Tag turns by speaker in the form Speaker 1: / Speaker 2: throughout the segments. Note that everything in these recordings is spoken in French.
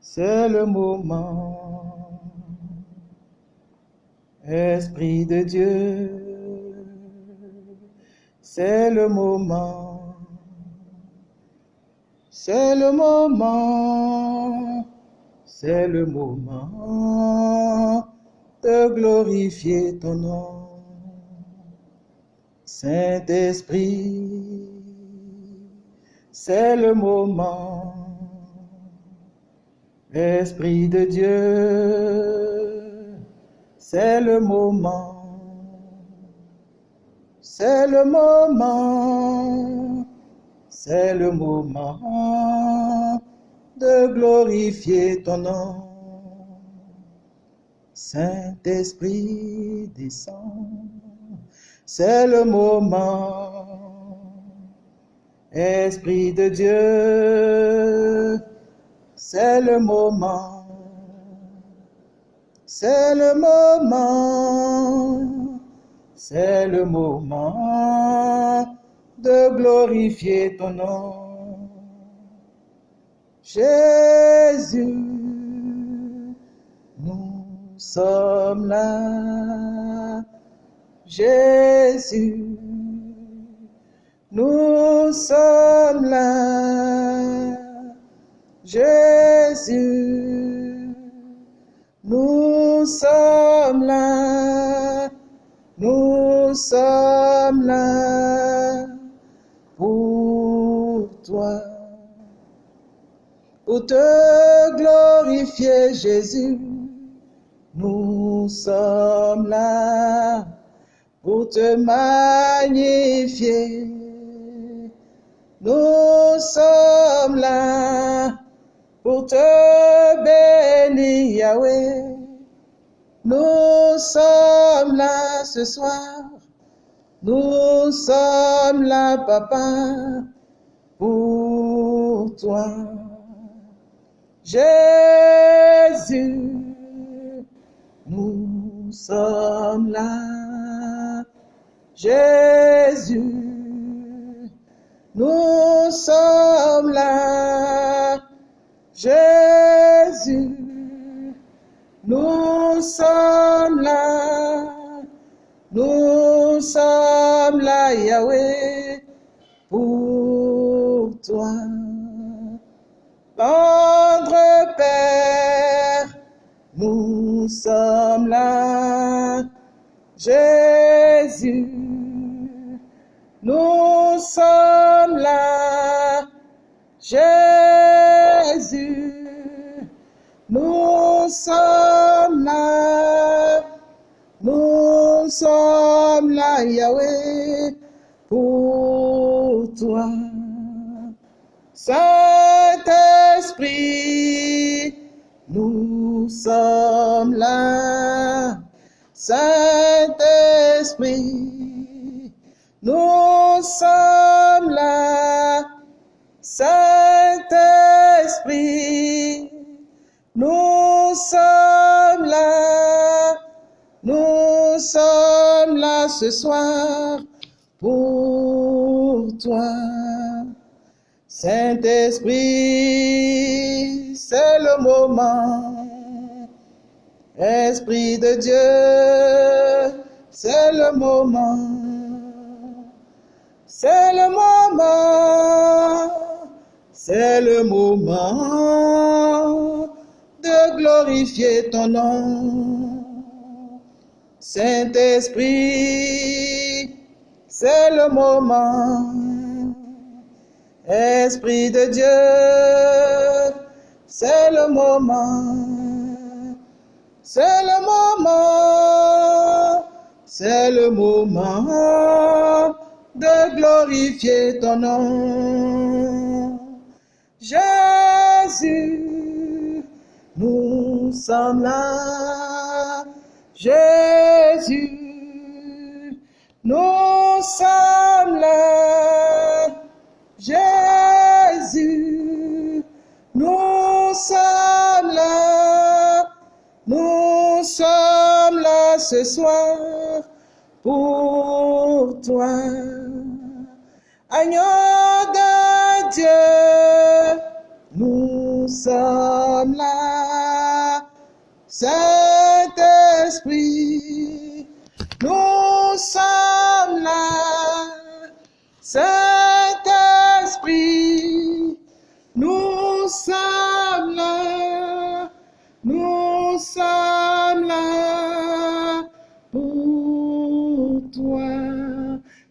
Speaker 1: C'est le moment. Esprit de Dieu, c'est le moment. C'est le moment, c'est le moment de glorifier ton nom. Saint-Esprit, c'est le moment. Esprit de Dieu, c'est le moment. C'est le moment, c'est le moment de glorifier ton nom. Saint-Esprit descend, c'est le moment. Esprit de Dieu, c'est le moment. C'est le moment, c'est le moment de glorifier ton nom. Jésus, nous sommes là. Jésus, nous sommes là. Jésus, nous sommes là. Nous sommes là pour toi. Pour te glorifier, Jésus, nous sommes là pour te magnifier. Nous sommes là pour te bénir, Yahweh. Nous sommes là ce soir. Nous sommes là, Papa, pour toi. Jésus, nous sommes là. Jésus, nous sommes là. Jésus, nous sommes là. Nous sommes là, Yahweh, pour toi. Tendre Père, nous sommes là. Jésus, nous sommes là. Jésus, nous sommes là. Nous sommes là, Yahweh, pour toi. Saint-Esprit, nous sommes là. Saint-Esprit, nous là. Saint-Esprit, nous sommes là. Nous sommes là ce soir pour toi. Saint-Esprit, c'est le moment. Esprit de Dieu, c'est le moment. C'est le moment. C'est le moment de glorifier ton nom. Saint-Esprit, c'est le moment. Esprit de Dieu, c'est le moment. C'est le moment. C'est le moment de glorifier ton nom. Jésus, nous sommes là. Jésus, nous sommes là. Jésus, nous sommes là. Nous sommes là ce soir pour toi. Senhor da Dieu, no sal.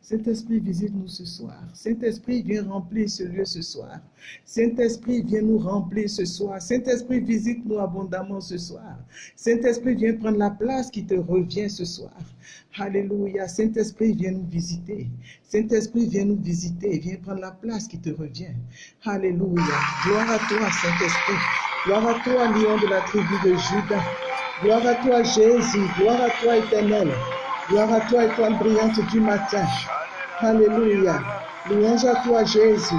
Speaker 1: Saint-Esprit, visite-nous ce soir. Saint-Esprit, viens remplir ce lieu ce soir. Saint-Esprit, viens nous remplir ce soir. Saint-Esprit, visite-nous abondamment ce soir. Saint-Esprit, viens prendre la place qui te revient ce soir. Alléluia. Saint-Esprit, viens nous visiter. Saint-Esprit, viens nous visiter. Viens prendre la place qui te revient. Alléluia. Gloire à toi, Saint-Esprit. Gloire à toi, lion de la tribu de Judas. Gloire à toi, Jésus. Gloire à toi, éternel. Gloire à toi, étoile brillante du matin. Alléluia. Louange à toi, Jésus.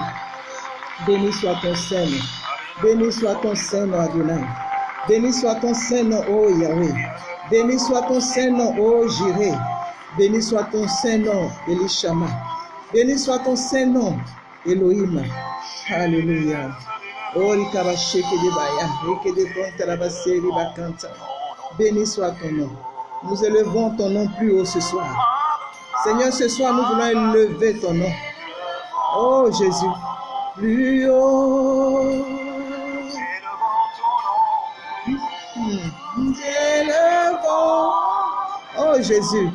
Speaker 1: Béni soit ton Seigneur. Béni soit ton Seigneur, Adonai. Béni soit ton Seigneur, ô Yahweh. Béni soit ton Seigneur, ô Jireh. Béni soit ton Seigneur, Elishama. Béni soit ton Seigneur, Elohim. Alléluia. Oh, rikabasheke de. Béni soit ton nom. Nous élevons ton nom plus haut ce soir. Seigneur, ce soir, nous voulons élever ton nom. Oh Jésus, plus haut. Nous élevons. Oh Jésus.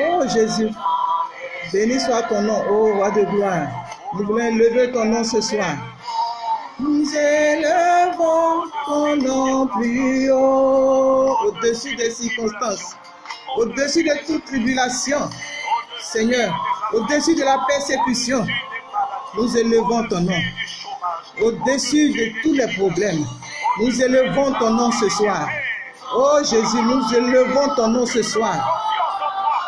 Speaker 1: Oh Jésus. Béni soit ton nom, ô roi de gloire. Nous voulons élever ton nom ce soir. Nous élevons ton nom plus haut, au-dessus des circonstances, au-dessus de toute tribulation. Seigneur, au-dessus de la persécution, nous élevons ton nom. Au-dessus de tous les problèmes, nous élevons ton nom ce soir. Oh Jésus, nous élevons ton nom ce soir.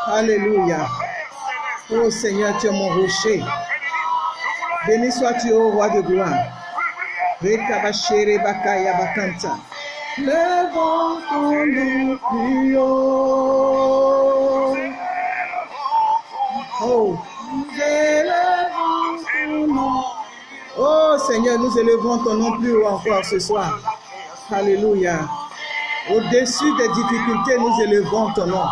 Speaker 1: Alléluia. Oh Seigneur, tu es mon rocher. Béni sois-tu, ô roi de gloire. Bakanta. Levons ton nom plus haut. Oh, nous élevons ton nom. Oh Seigneur, nous élevons ton nom plus haut encore ce soir. Alléluia. Au-dessus des difficultés, nous élevons ton nom.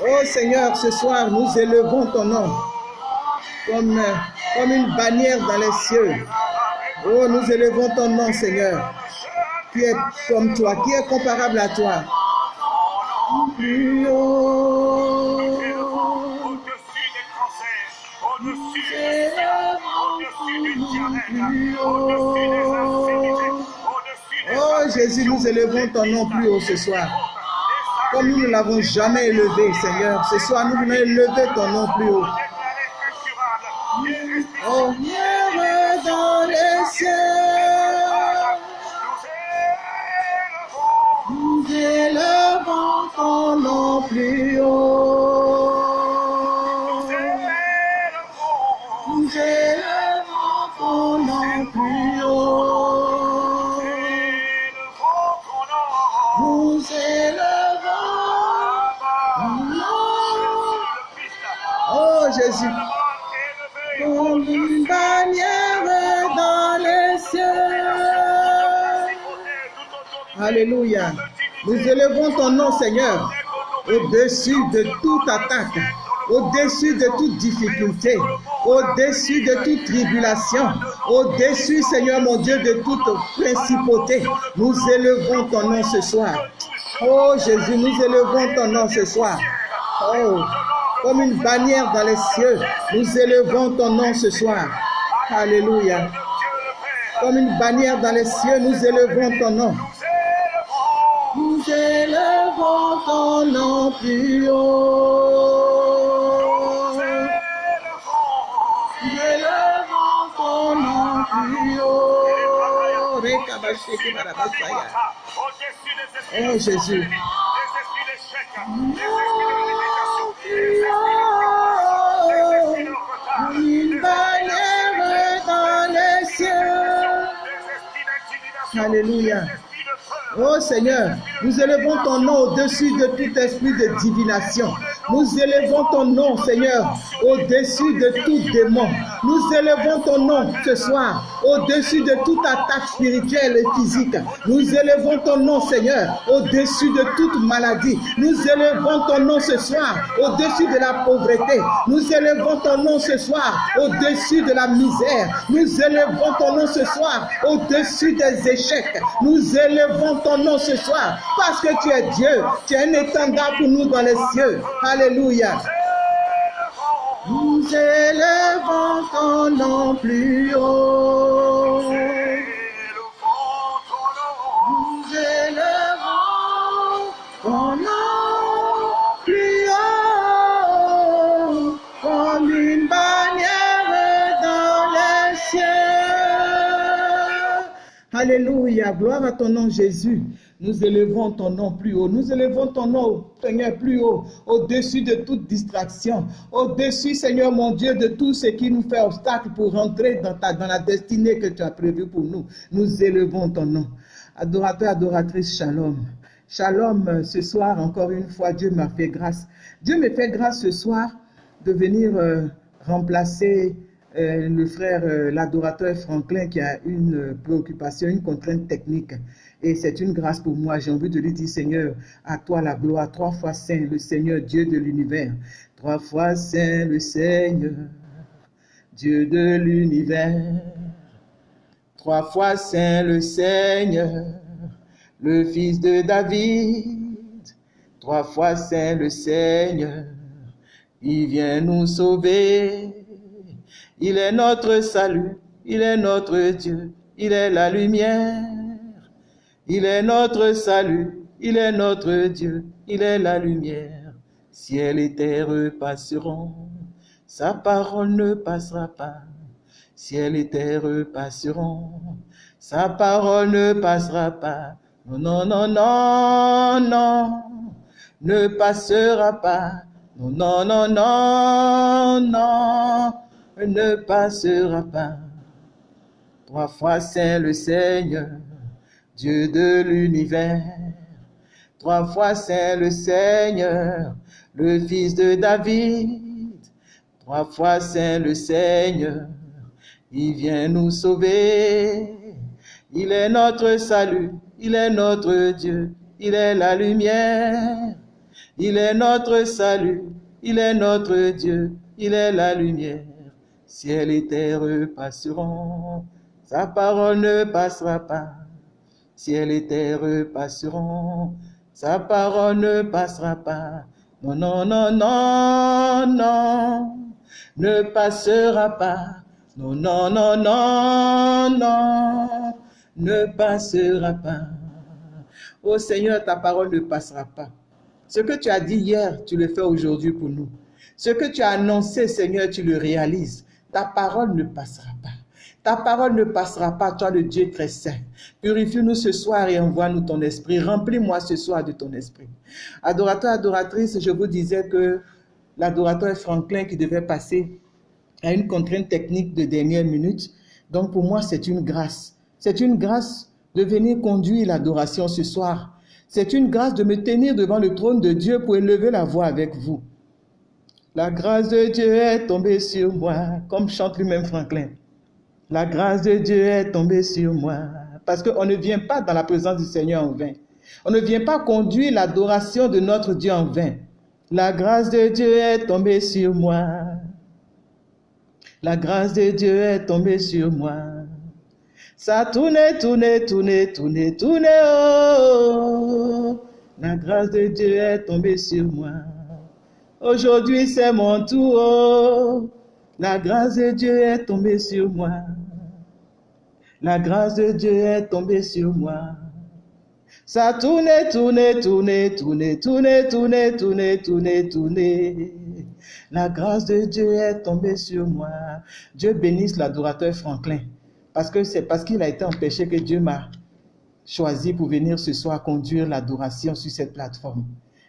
Speaker 1: Oh Seigneur, ce soir, nous élevons ton nom comme, comme une bannière dans les cieux. Oh, nous élevons ton nom, Seigneur, qui est comme toi, qui est comparable à toi. Plus haut.
Speaker 2: Au-dessus des cancers, au-dessus des ciels, au-dessus du diabète, au-dessus des infirmités, au-dessus des
Speaker 1: Oh Jésus, nous élevons ton nom plus haut ce soir. Comme nous ne l'avons jamais élevé, Seigneur, ce soir nous voulons élever ton nom plus haut. Oh,
Speaker 2: nous élevons,
Speaker 1: ton nom
Speaker 2: nous élevons,
Speaker 1: ton nom. Nous élevons ton nom. Oh Jésus, Alléluia. Nous élevons ton nom, Seigneur, au-dessus de toute attaque, au-dessus de toute difficulté, au-dessus de toute tribulation, au-dessus, Seigneur mon Dieu, de toute principauté. Nous élevons ton nom ce soir. Oh Jésus, nous élevons ton nom ce soir. Oh, comme une bannière dans les cieux, nous élevons ton nom ce soir. Alléluia. Comme une bannière dans les cieux, nous élevons ton nom. Élevons ton nom plus haut. Nous élevons ton nom plus haut. Rekabasheke barabasaya. Oh Jésus. Une bannière dans les cieux. Alléluia. Oh Seigneur, nous élevons ton nom au-dessus de tout esprit de divination, Nous élevons ton nom, Seigneur, au-dessus de tout démon. Nous élevons ton nom ce soir, au-dessus de toute attaque spirituelle et physique. Nous élevons ton nom, Seigneur, au-dessus de toute maladie. Nous élevons ton nom ce soir, au-dessus de la pauvreté. Nous élevons ton nom ce soir, au-dessus de la misère. Nous élevons ton nom ce soir, au-dessus des échecs. Ton nom ce soir, parce que tu es Dieu. Tu es un étendard pour nous dans les cieux. Alléluia. Nous élevons ton nom plus haut. Nous élevons ton nom Alléluia, gloire à ton nom Jésus. Nous élevons ton nom plus haut. Nous élevons ton nom, Seigneur, plus haut, au-dessus de toute distraction, au-dessus, Seigneur mon Dieu, de tout ce qui nous fait obstacle pour rentrer dans, la destinée que tu as prévue pour nous. Nous élevons ton nom. Adorateur, adoratrice, shalom. Shalom, ce soir, encore une fois, Dieu m'a fait grâce. Dieu me fait grâce ce soir de venir euh, remplacer euh, le frère, euh, l'adorateur Franklin, qui a une euh, préoccupation, une contrainte technique. Et c'est une grâce pour moi. J'ai envie de lui dire, Seigneur, à toi la gloire. Trois fois saint, le Seigneur, Dieu de l'univers. Trois fois saint, le Seigneur, Dieu de l'univers. Trois fois saint, le Seigneur, le Fils de David. Trois fois saint, le Seigneur, il vient nous sauver. Il est notre salut, il est notre Dieu, il est la lumière. Il est notre salut, il est notre Dieu, il est la lumière. Ciel et terre passeront, sa parole ne passera pas. Ciel et terre passeront, sa parole ne passera pas. Non, non, non, non, non, ne passera pas. Non, non, non, non, non, ne passera pas. Trois fois saint le Seigneur, Dieu de l'univers. Trois fois saint le Seigneur, le Fils de David. Trois fois saint le Seigneur, il vient nous sauver. Il est notre salut, il est notre Dieu, il est la lumière. Il est notre salut, il est notre Dieu, il est la lumière. Ciel et terre passeront, sa parole ne passera pas. Ciel et terre passeront, sa parole ne passera pas. Non, non, non, non, non, ne passera pas. Non, non, non, non, non, ne passera pas. Oh Seigneur, ta parole ne passera pas. Ce que tu as dit hier, tu le fais aujourd'hui pour nous. Ce que tu as annoncé, Seigneur, tu le réalises. Ta parole ne passera pas. Ta parole ne passera pas, toi le Dieu très saint. Purifie-nous ce soir et envoie-nous ton esprit. Remplis-moi ce soir de ton esprit. Adorateur, adoratrice, je vous disais que l'adorateur Franklin qui devait passer à une contrainte technique de dernière minute. Donc pour moi, c'est une grâce. C'est une grâce de venir conduire l'adoration ce soir. C'est une grâce de me tenir devant le trône de Dieu pour élever la voix avec vous. La grâce de Dieu est tombée sur moi, comme chante lui-même Franklin. La grâce de Dieu est tombée sur moi. Parce qu'on ne vient pas dans la présence du Seigneur en vain. On ne vient pas conduire l'adoration de notre Dieu en vain. La grâce de Dieu est tombée sur moi. La grâce de Dieu est tombée sur moi. Ça tourne, tourne, tourne, tourne, tourne. Oh. La grâce de Dieu est tombée sur moi. Aujourd'hui, c'est mon tour. La grâce de Dieu est tombée sur moi. La grâce de Dieu est tombée sur moi. Ça tourne, tourne, tourne, tourne, tourne, tourne, tourne, tourne. La grâce de Dieu est tombée sur moi. Dieu bénisse l'adorateur Franklin. Parce que c'est parce qu'il a été empêché que Dieu m'a choisi pour venir ce soir conduire l'adoration sur cette plateforme.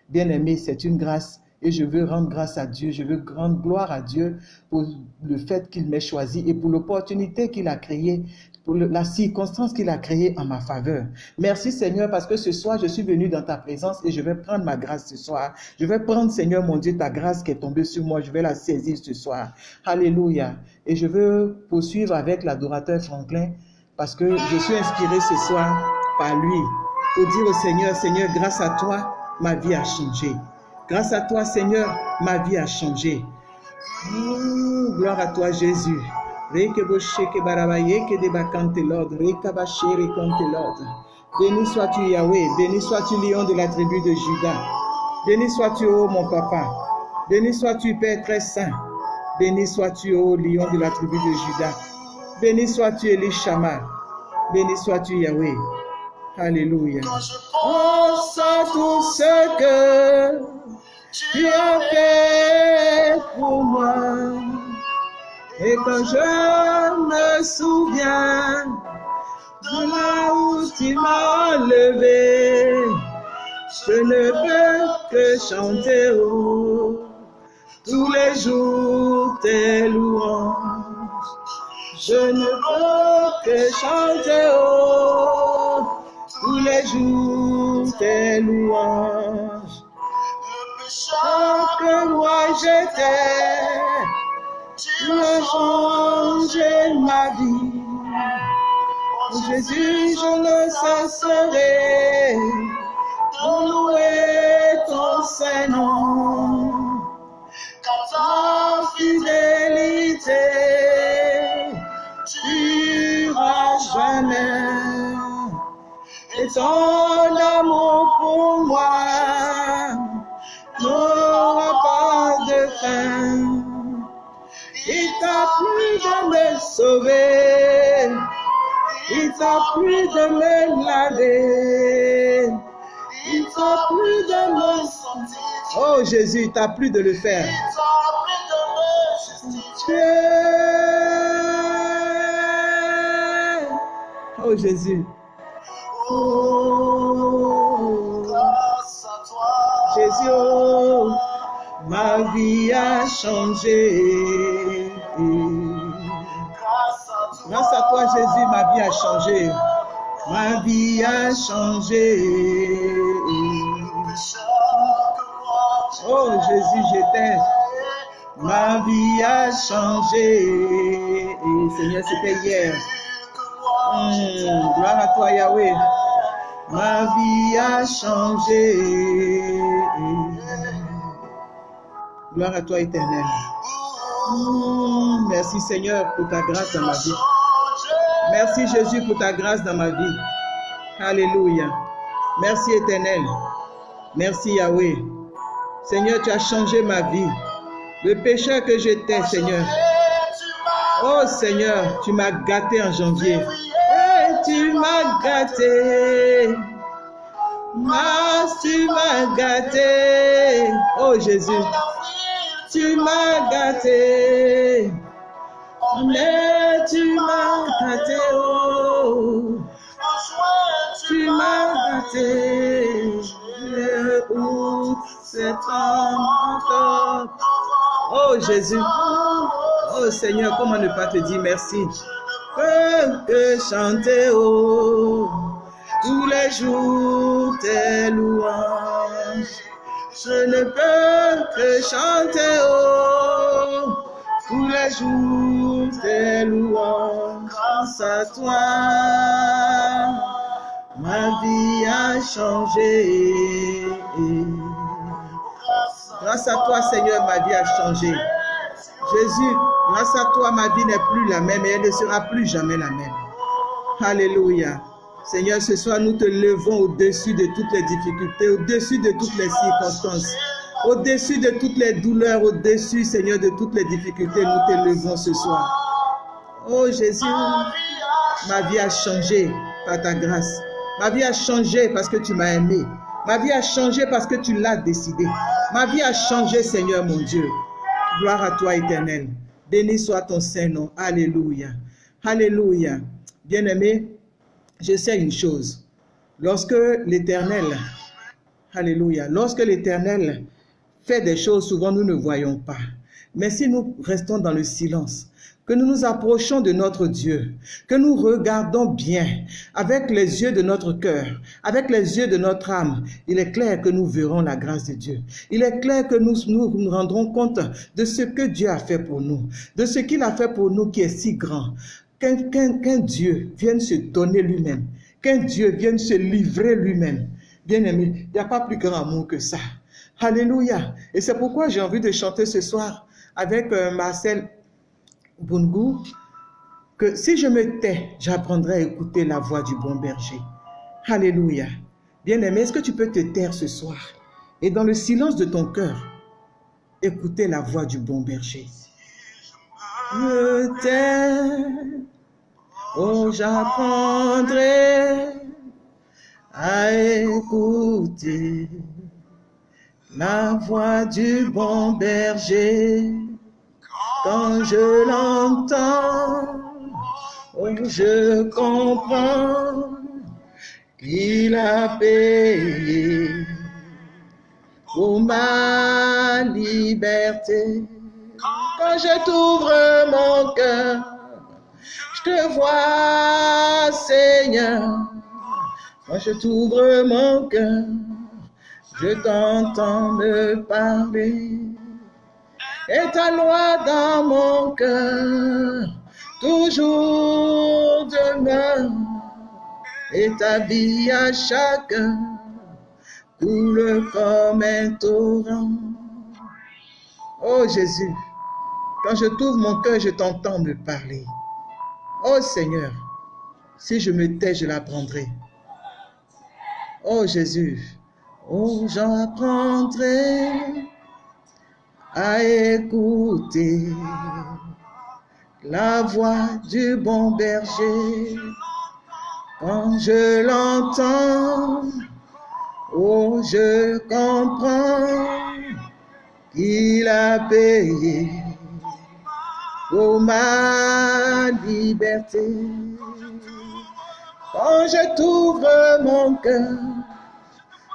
Speaker 1: Bien-aimé, c'est une grâce et je veux rendre grâce à Dieu, je veux rendre gloire à Dieu pour le fait qu'il m'ait choisi et pour l'opportunité qu'il a créée pour la circonstance qu'il a créée en ma faveur. Merci Seigneur parce que ce soir, je suis venu dans ta présence et je vais prendre ma grâce ce soir. Je vais prendre Seigneur mon Dieu ta grâce qui est tombée sur moi. Je vais la saisir ce soir. Alléluia. Et je veux poursuivre avec l'adorateur Franklin parce que je suis inspiré ce soir par lui pour dire au Seigneur, Seigneur, grâce à toi, ma vie a changé. Grâce à toi, Seigneur, ma vie a changé. Gloire à toi, Jésus. Béni sois-tu, Yahweh. Béni sois-tu, lion de la tribu de Judas. Béni sois-tu, mon papa. Béni sois-tu, Père très saint. Béni sois-tu, lion de la tribu de Judas. Béni sois-tu, Elishama. Béni sois-tu, Yahweh. Alléluia.
Speaker 2: Quand je
Speaker 1: tout ce que tu as fait pour moi. Et quand je me souviens de là où tu m'as levé, je ne peux que chanter oh, tous les jours tes louanges. Je ne peux que chanter oh, tous les jours tes louanges. Que moi j'étais, tu as changé ma vie. Jésus, je ne cesserai de louer ton Saint-Nom.
Speaker 2: car
Speaker 1: ta fidélité durera jamais. Et ton amour pour moi fin. Il t'a plu de me sauver, il t'a plu de me laver, il t'a plu de me
Speaker 2: sentir,
Speaker 1: Oh Jésus, il t'a plu de le faire.
Speaker 2: il t'a pris de me justifier.
Speaker 1: Oh Jésus. Oh
Speaker 2: Grâce à toi,
Speaker 1: Jésus, oh, ma vie a changé.
Speaker 2: grâce à toi,
Speaker 1: Jésus, ma vie a changé. Ma vie a changé. Oh Jésus, j'étais. Ma vie a changé. Seigneur, c'était hier. Hum, gloire à toi, Yahweh. Ma vie a changé. Gloire à toi, éternel. Hum, merci, Seigneur, pour ta grâce dans ma vie. Merci, Jésus, pour ta grâce dans ma vie. Alléluia. Merci, éternel. Merci, Yahweh. Seigneur, tu as changé ma vie. Le pécheur que j'étais, Seigneur. Oh Seigneur, tu m'as gâté en janvier. Tu m'as gâté. Tu m'as gâté. Oh Jésus, tu m'as gâté. Mais tu m'as gâté. Oh, tu m'as gâté. Ouvre cet homme encore? Oh Jésus. Oh Seigneur, comment ne pas te dire merci? Que chanter oh, tous les jours tes louanges. Je ne peux que chanter oh, tous les jours tes louanges. Grâce à toi, ma vie a changé. Grâce à toi, Seigneur, ma vie a changé. Jésus, grâce à toi, ma vie n'est plus la même et elle ne sera plus jamais la même. Alléluia. Seigneur, ce soir, nous te levons au-dessus de toutes les difficultés, au-dessus de toutes les circonstances, au-dessus de toutes les douleurs, au-dessus, Seigneur, de toutes les difficultés, nous te levons ce soir. Oh Jésus, ma vie a changé par ta grâce. Ma vie a changé parce que tu m'as aimé. Ma vie a changé parce que tu l'as décidé. Ma vie a changé, Seigneur mon Dieu. Gloire à toi, éternel. Béni soit ton Saint-Nom. Alléluia. Alléluia. Bien-aimé, je sais une chose. Lorsque l'Éternel, Alléluia, lorsque l'Éternel fait des choses, souvent nous ne voyons pas. Mais si nous restons dans le silence, que nous nous approchons de notre Dieu, que nous regardons bien avec les yeux de notre cœur, avec les yeux de notre âme, il est clair que nous verrons la grâce de Dieu. Il est clair que nous nous, rendrons compte de ce que Dieu a fait pour nous, de ce qu'il a fait pour nous qui est si grand. Qu'un Dieu vienne se donner lui-même, qu'un Dieu vienne se livrer lui-même. Bien aimé, il n'y a pas plus grand amour que ça. Alléluia. Et c'est pourquoi j'ai envie de chanter ce soir avec euh, Marcel Bungu, que si je me tais, j'apprendrai à écouter la voix du bon berger. Alléluia. Bien-aimé, est-ce que tu peux te taire ce soir et dans le silence de ton cœur, écouter la voix du bon berger? Me tais, oh j'apprendrai à écouter la voix du bon berger. Quand je l'entends, oh, je comprends qu'il a payé pour ma liberté. Quand je t'ouvre mon cœur, je te vois, Seigneur. Quand je t'ouvre mon cœur, je t'entends me parler et ta loi dans mon cœur, toujours demeure, et ta vie à chacun coule comme un torrent. Oh Jésus, quand je t'ouvre mon cœur, je t'entends me parler. Oh Seigneur, si je me tais, je l'apprendrai. Oh Jésus, oh j'en apprendrai à écouter la voix du bon berger. Quand je l'entends, oh, je comprends qu'il a payé pour ma liberté. Quand je t'ouvre mon cœur,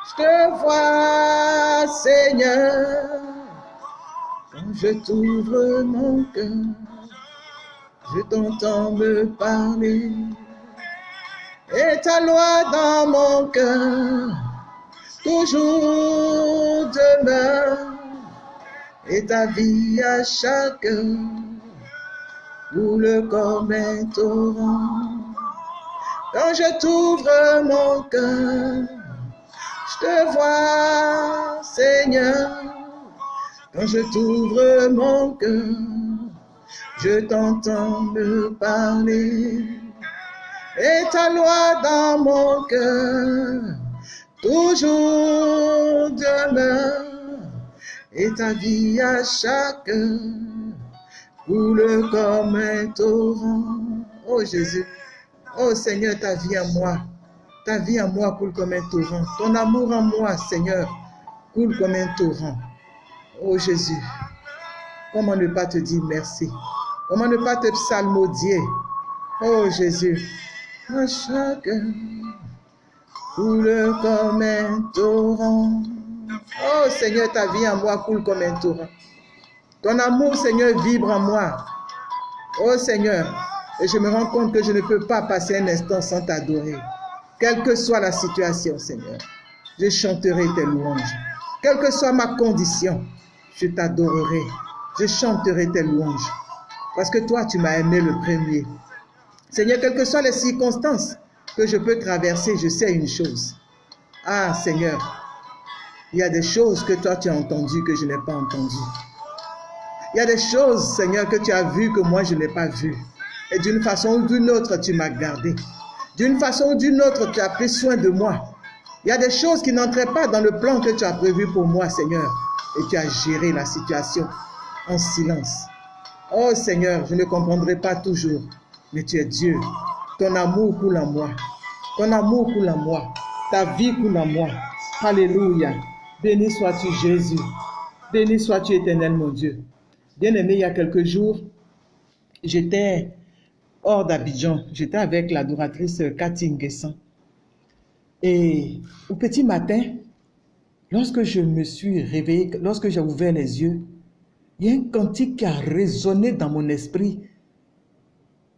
Speaker 1: je te vois, Seigneur je t'ouvre mon cœur, je t'entends me parler. Et ta loi dans mon cœur, toujours demeure. Et ta vie à chacun coule comme un torrent. Quand je t'ouvre mon cœur, je te vois, Seigneur. Quand je t'ouvre mon cœur, je t'entends me parler. Et ta loi dans mon cœur, toujours demeure. Et ta vie à chacun coule comme un torrent. Oh Jésus, oh Seigneur, ta vie à moi, ta vie à moi coule comme un torrent. Ton amour en moi, Seigneur, coule comme un torrent. Oh Jésus, comment ne pas te dire merci? Comment ne pas te psalmodier? Oh Jésus, à chacun coule comme un torrent. Oh Seigneur, ta vie en moi coule comme un torrent. Ton amour, Seigneur, vibre en moi. Oh Seigneur, et je me rends compte que je ne peux pas passer un instant sans t'adorer. Quelle que soit la situation, Seigneur, je chanterai tes louanges. Quelle que soit ma condition, je t'adorerai, je chanterai tes louanges, parce que toi, tu m'as aimé le premier. Seigneur, quelles que soient les circonstances que je peux traverser, je sais une chose. Ah, Seigneur, il y a des choses que toi, tu as entendues que je n'ai pas entendues. Il y a des choses, Seigneur, que tu as vues que moi, je n'ai pas vues. Et d'une façon ou d'une autre, tu m'as gardé. D'une façon ou d'une autre, tu as pris soin de moi. Il y a des choses qui n'entraient pas dans le plan que tu as prévu pour moi, Seigneur et tu as géré la situation en silence. Oh Seigneur, je ne comprendrai pas toujours, mais tu es Dieu. Ton amour coule en moi. Ton amour coule en moi. Ta vie coule en moi. Alléluia. Béni sois-tu Jésus. Béni sois-tu éternel mon Dieu. Bien-aimé, il y a quelques jours, j'étais hors d'Abidjan. J'étais avec l'adoratrice Cathy Nguessan. Et au petit matin, Lorsque je me suis réveillé, lorsque j'ai ouvert les yeux, il y a un cantique qui a résonné dans mon esprit.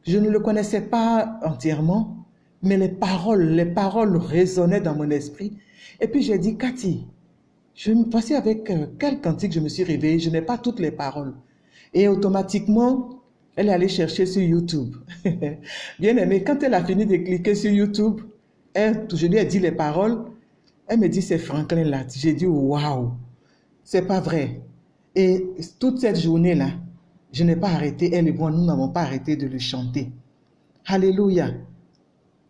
Speaker 1: Je ne le connaissais pas entièrement, mais les paroles, les paroles résonnaient dans mon esprit. Et puis j'ai dit, Cathy, je me avec euh, quel cantique je me suis réveillée, je n'ai pas toutes les paroles. Et automatiquement, elle est allée chercher sur YouTube. Bien aimé, quand elle a fini de cliquer sur YouTube, elle, je lui ai dit les paroles, elle me dit c'est Franklin là. J'ai dit waouh, c'est pas vrai. Et toute cette journée-là, je n'ai pas arrêté, elle et moi, nous n'avons pas arrêté de le chanter. Alléluia.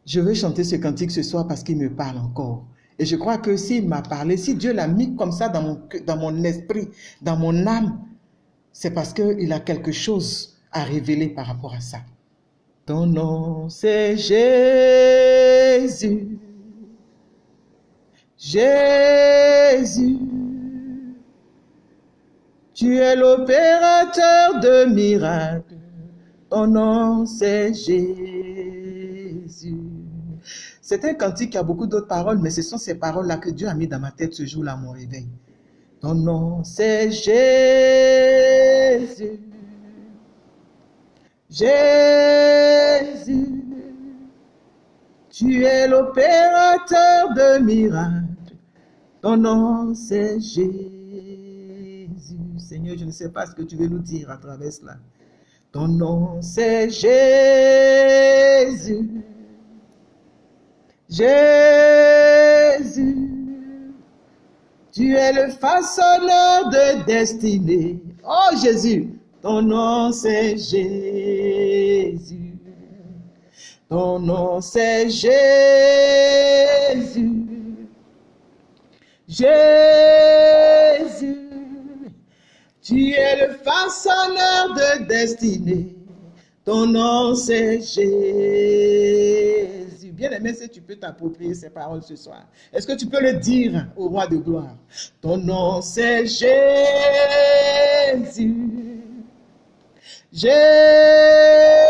Speaker 1: Je veux chanter ce cantique ce soir parce qu'il me parle encore. Et je crois que s'il m'a parlé, si Dieu l'a mis comme ça dans mon, dans mon esprit, dans mon âme, c'est parce qu'il a quelque chose à révéler par rapport à ça. Ton nom, c'est Jésus. Jésus. Tu es l'opérateur de miracles. Ton nom, c'est Jésus. C'est un cantique qui a beaucoup d'autres paroles, mais ce sont ces paroles-là que Dieu a mis dans ma tête ce jour-là mon réveil. Ton nom, c'est Jésus. Jésus. Tu es l'opérateur de miracles. Ton nom, c'est Jésus. Seigneur, je ne sais pas ce que tu veux nous dire à travers cela. Ton nom, c'est Jésus. Jésus. Tu es le façonneur de destinée. Oh Jésus, ton nom c'est Jésus. Ton nom c'est Jésus. Jésus. Tu es le façonneur de destinée. Ton nom c'est Jésus. Bien aimé, si tu peux t'approprier ces paroles ce soir. Est-ce que tu peux le dire au roi de gloire? Ton nom c'est Jésus. Jésus.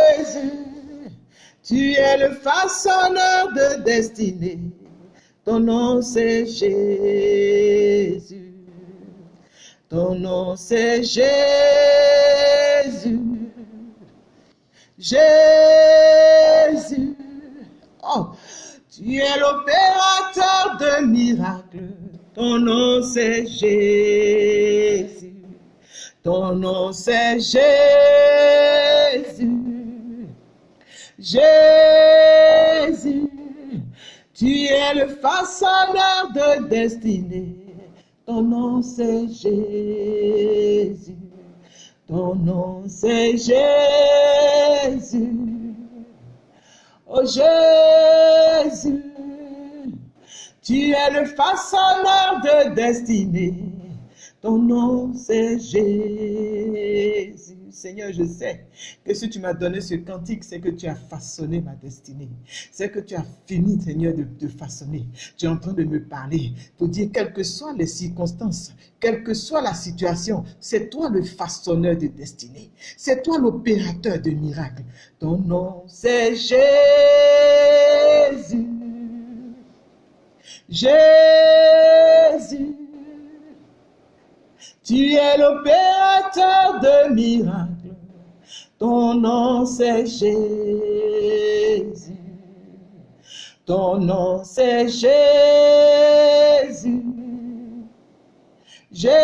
Speaker 1: Tu es le façonneur de destinée. Ton nom c'est Jésus. Ton nom c'est Jésus. Jésus. Tu es l'opérateur de miracles. Ton nom c'est Jésus. Ton nom c'est Jésus. Jésus. Tu es le façonneur de destinée. Ton nom c'est Jésus. Ton nom c'est Jésus. Oh Jésus, tu es le façonneur de destinée. Ton nom c'est Jésus. Seigneur, je sais que si tu m'as donné ce cantique, c'est que tu as façonné ma destinée. C'est que tu as fini, Seigneur, de, façonner. Tu es en train de me parler pour dire, quelles que soient les circonstances, quelle que soit la situation, c'est toi le façonneur de destinée. C'est toi l'opérateur de miracles. Ton nom, c'est Jésus. Jésus. Tu es l'opérateur de miracles. Ton nom c'est Jésus. Ton nom c'est Jésus. Jésus.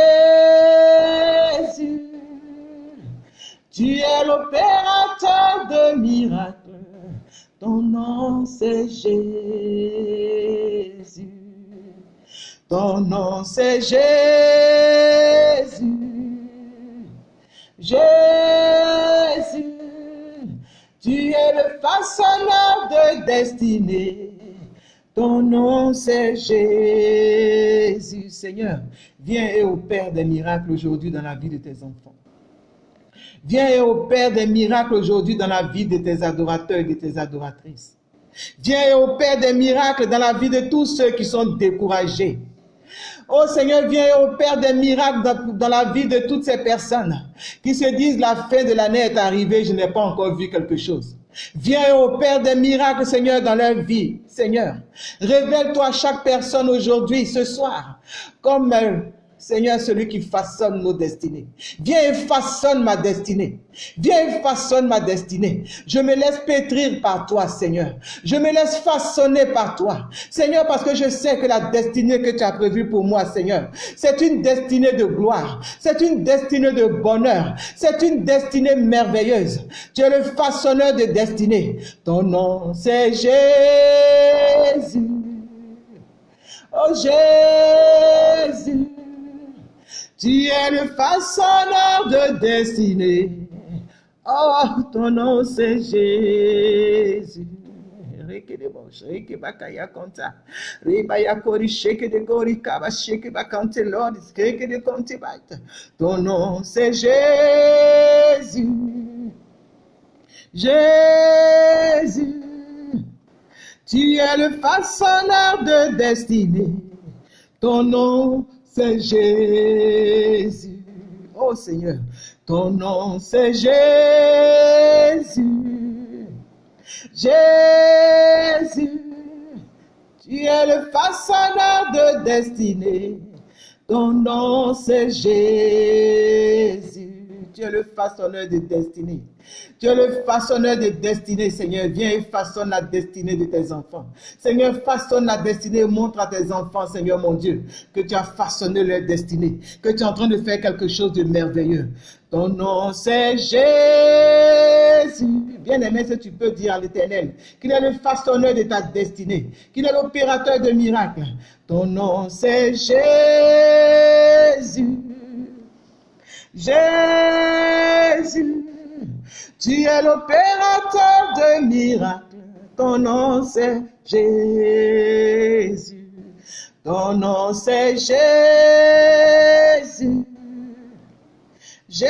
Speaker 1: Tu es l'opérateur de miracles. Ton nom c'est Jésus. Ton nom c'est Jésus. Jésus. Tu es le façonneur de destinée. Ton nom c'est Jésus. Seigneur, viens et opère des miracles aujourd'hui dans la vie de tes enfants. Viens et opère des miracles aujourd'hui dans la vie de tes adorateurs et de tes adoratrices. Viens et opère des miracles dans la vie de tous ceux qui sont découragés. Oh Seigneur, viens et opère des miracles dans, la vie de toutes ces personnes qui se disent la fin de l'année est arrivée, je n'ai pas encore vu quelque chose. Viens et opère des miracles, Seigneur, dans leur vie. Seigneur, révèle-toi à chaque personne aujourd'hui, ce soir, comme euh, Seigneur, celui qui façonne nos destinées. Viens et façonne ma destinée. Viens et façonne ma destinée. Je me laisse pétrir par toi, Seigneur. Je me laisse façonner par toi. Seigneur, parce que je sais que la destinée que tu as prévue pour moi, Seigneur, c'est une destinée de gloire. C'est une destinée de bonheur. C'est une destinée merveilleuse. Tu es le façonneur de destinée. Ton nom, c'est Jésus. Oh Jésus, tu es le façonneur de destinée. Oh, ton nom c'est Jésus. Reke de bosh, reke bakaya konta. Rebaya kori sheke de gori kaba sheke bakante Lord, reke de konti baita. Ton nom c'est Jésus. Jésus. Tu es le façonneur de destinée. Ton nom, c'est Jésus. Oh Seigneur, ton nom, c'est Jésus. Jésus, tu es le façonneur de destinée. Ton nom, c'est Jésus. Tu es le façonneur de destinée. Tu es le façonneur de destinée, Seigneur. Viens et façonne la destinée de tes enfants. Seigneur, façonne la destinée. Montre à tes enfants, Seigneur mon Dieu, que tu as façonné leur destinée. Que tu es en train de faire quelque chose de merveilleux. Ton nom, c'est Jésus. Bien-aimé, si tu peux dire à l'éternel qu'il est le façonneur de ta destinée, qu'il est l'opérateur de miracles? Ton nom, c'est Jésus. Jésus, tu es l'opérateur de miracles. Ton nom c'est Jésus. Ton nom c'est Jésus. Jésus,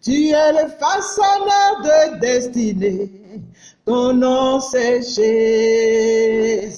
Speaker 1: tu es le façonneur de destinée. Ton nom c'est Jésus.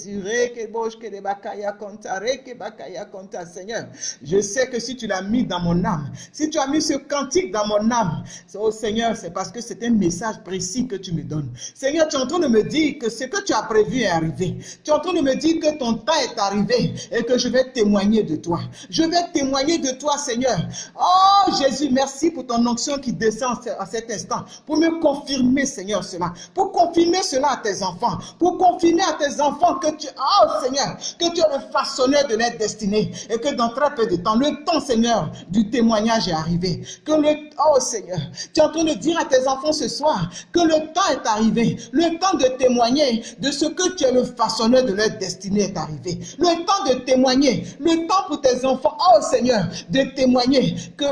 Speaker 1: Seigneur, je sais que si tu l'as mis dans mon âme, si tu as mis ce cantique dans mon âme, oh Seigneur, c'est parce que c'est un message précis que tu me donnes. Seigneur, tu es en train de me dire que ce que tu as prévu est arrivé. Tu es en train de me dire que ton temps est arrivé et que je vais témoigner de toi. Je vais témoigner de toi, Seigneur. Oh Jésus, merci pour ton onction qui descend à cet instant, pour me confirmer, Seigneur, cela. Pour confirmer cela à tes enfants, pour confirmer à tes enfants que tu, oh Seigneur, que tu es le façonneur de leur destinée et que dans très peu de temps, le temps, Seigneur, du témoignage est arrivé. Que le, oh Seigneur, tu es en train de dire à tes enfants ce soir que le temps est arrivé, le temps de témoigner de ce que tu es le façonneur de leur destinée est arrivé. Le temps de témoigner, le temps pour tes enfants, oh Seigneur, de témoigner que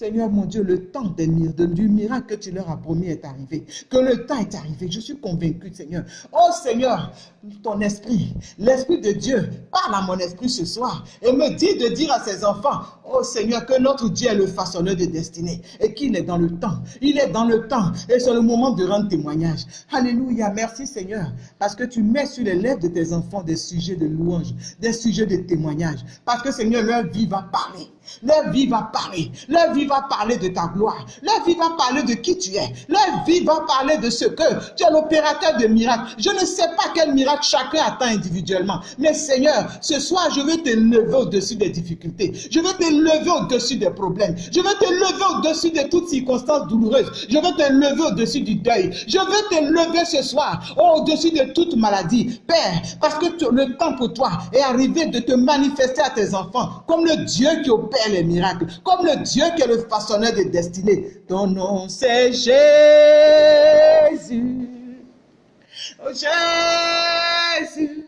Speaker 1: Seigneur mon Dieu, le temps des du miracle que tu leur as promis est arrivé. Que le temps est arrivé. Je suis convaincu, Seigneur. Oh Seigneur, ton esprit, l'esprit de Dieu, parle à mon esprit ce soir et me dit de dire à ses enfants, oh Seigneur, que notre Dieu est le façonneur de destinée et qu'il est dans le temps. Il est dans le temps et c'est le moment de rendre témoignage. Alléluia, merci Seigneur, parce que tu mets sur les lèvres de tes enfants des sujets de louange, des sujets de témoignage. Parce que Seigneur, leur vie va parler. Leur vie va parler. Leur vie va parler de ta gloire. Leur vie va parler de qui tu es. Leur vie va parler de ce que tu es l'opérateur de miracles. Je ne sais pas quel miracle chacun attend individuellement. Mais Seigneur, ce soir, je vais te lever au-dessus des difficultés. Je vais te lever au-dessus des problèmes. Je vais te lever au-dessus de toutes circonstances douloureuses. Je vais te lever au-dessus du deuil. Je vais te lever ce soir au-dessus de toute maladie. Père, parce que le temps pour toi est arrivé de te manifester à tes enfants comme le Dieu qui opère les miracles, comme le Dieu qui est le façonneur de destinée. Ton nom c'est Jésus. Oh Jésus,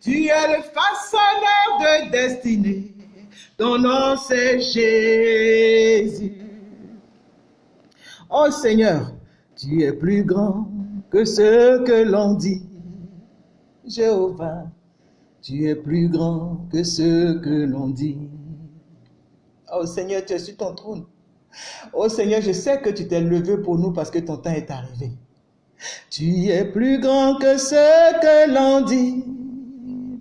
Speaker 1: tu es le façonneur de destinée. Ton nom c'est Jésus. Oh Seigneur, tu es plus grand que ce que l'on dit. Jéhovah, tu es plus grand que ce que l'on dit. Oh Seigneur, tu es sur ton trône. Oh Seigneur, je sais que tu t'es levé pour nous parce que ton temps est arrivé. Tu es plus grand que ce que l'on dit.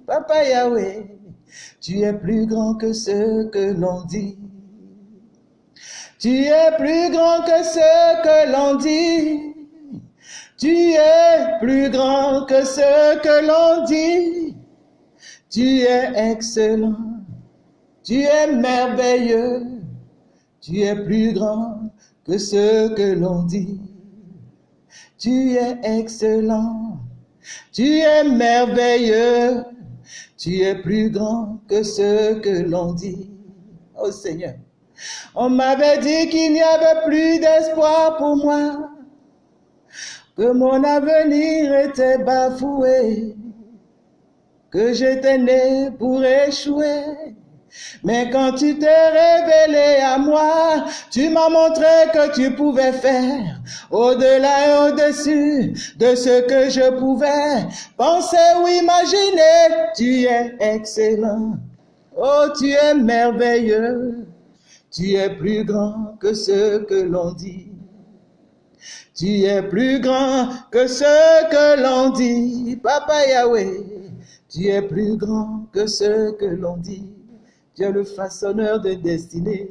Speaker 1: Papa Yahweh, tu es plus grand que ce que l'on dit. Tu es plus grand que ce que l'on dit. Tu es plus grand que ce que l'on dit. Tu es excellent. Tu es merveilleux. Tu es plus grand que ce que l'on dit. Tu es excellent. Tu es merveilleux. Tu es plus grand que ce que l'on dit. Oh Seigneur, on m'avait dit qu'il n'y avait plus d'espoir pour moi, que mon avenir était bafoué, que j'étais né pour échouer. Mais quand tu t'es révélé à moi, tu m'as montré que tu pouvais faire au-delà et au-dessus de ce que je pouvais penser ou imaginer. Tu es excellent. Oh, tu es merveilleux. Tu es plus grand que ce que l'on dit. Tu es plus grand que ce que l'on dit. Papa Yahweh, tu es plus grand que ce que l'on dit. Tu es le façonneur de destinée.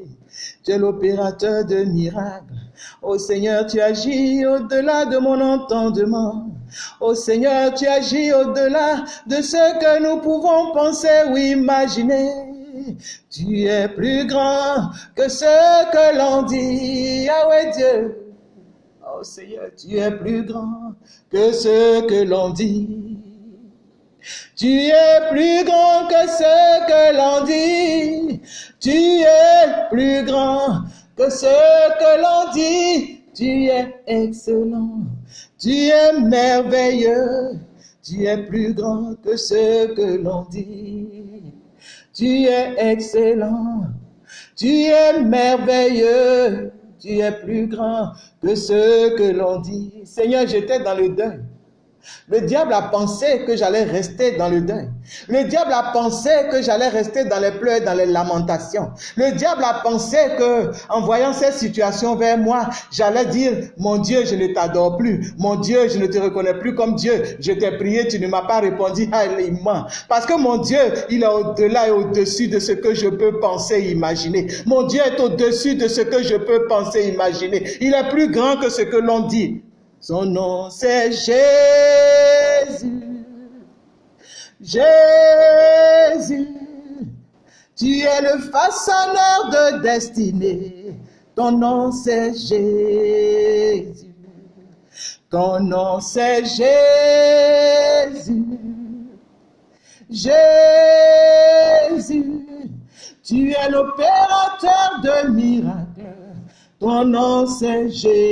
Speaker 1: Tu es l'opérateur de miracles. Ô Seigneur, tu agis au-delà de mon entendement. Ô Seigneur, tu agis au-delà de ce que nous pouvons penser ou imaginer. Tu es plus grand que ce que l'on dit. Yahweh Dieu. Oh Seigneur, tu es plus grand que ce que l'on dit. Tu es plus grand que ce que l'on dit. Tu es plus grand que ce que l'on dit. Tu es excellent. Tu es merveilleux. Tu es plus grand que ce que l'on dit. Tu es excellent. Tu es merveilleux. Tu es plus grand que ce que l'on dit. Seigneur, j'étais dans le deuil. Le diable a pensé que j'allais rester dans le deuil. Le diable a pensé que j'allais rester dans les pleurs, dans les lamentations. Le diable a pensé que, en voyant cette situation vers moi, j'allais dire, mon Dieu, je ne t'adore plus. Mon Dieu, je ne te reconnais plus comme Dieu. Je t'ai prié, tu ne m'as pas répondu. Ah. Parce que mon Dieu, il est au-delà et au-dessus de ce que je peux penser, imaginer. Mon Dieu est au-dessus de ce que je peux penser, imaginer. Il est plus grand que ce que l'on dit. Son nom c'est Jésus. Jésus. Tu es le façonneur de destinée. Ton nom c'est Jésus. Ton nom c'est Jésus. Jésus. Tu es l'opérateur de miracles. Ton nom c'est Jésus.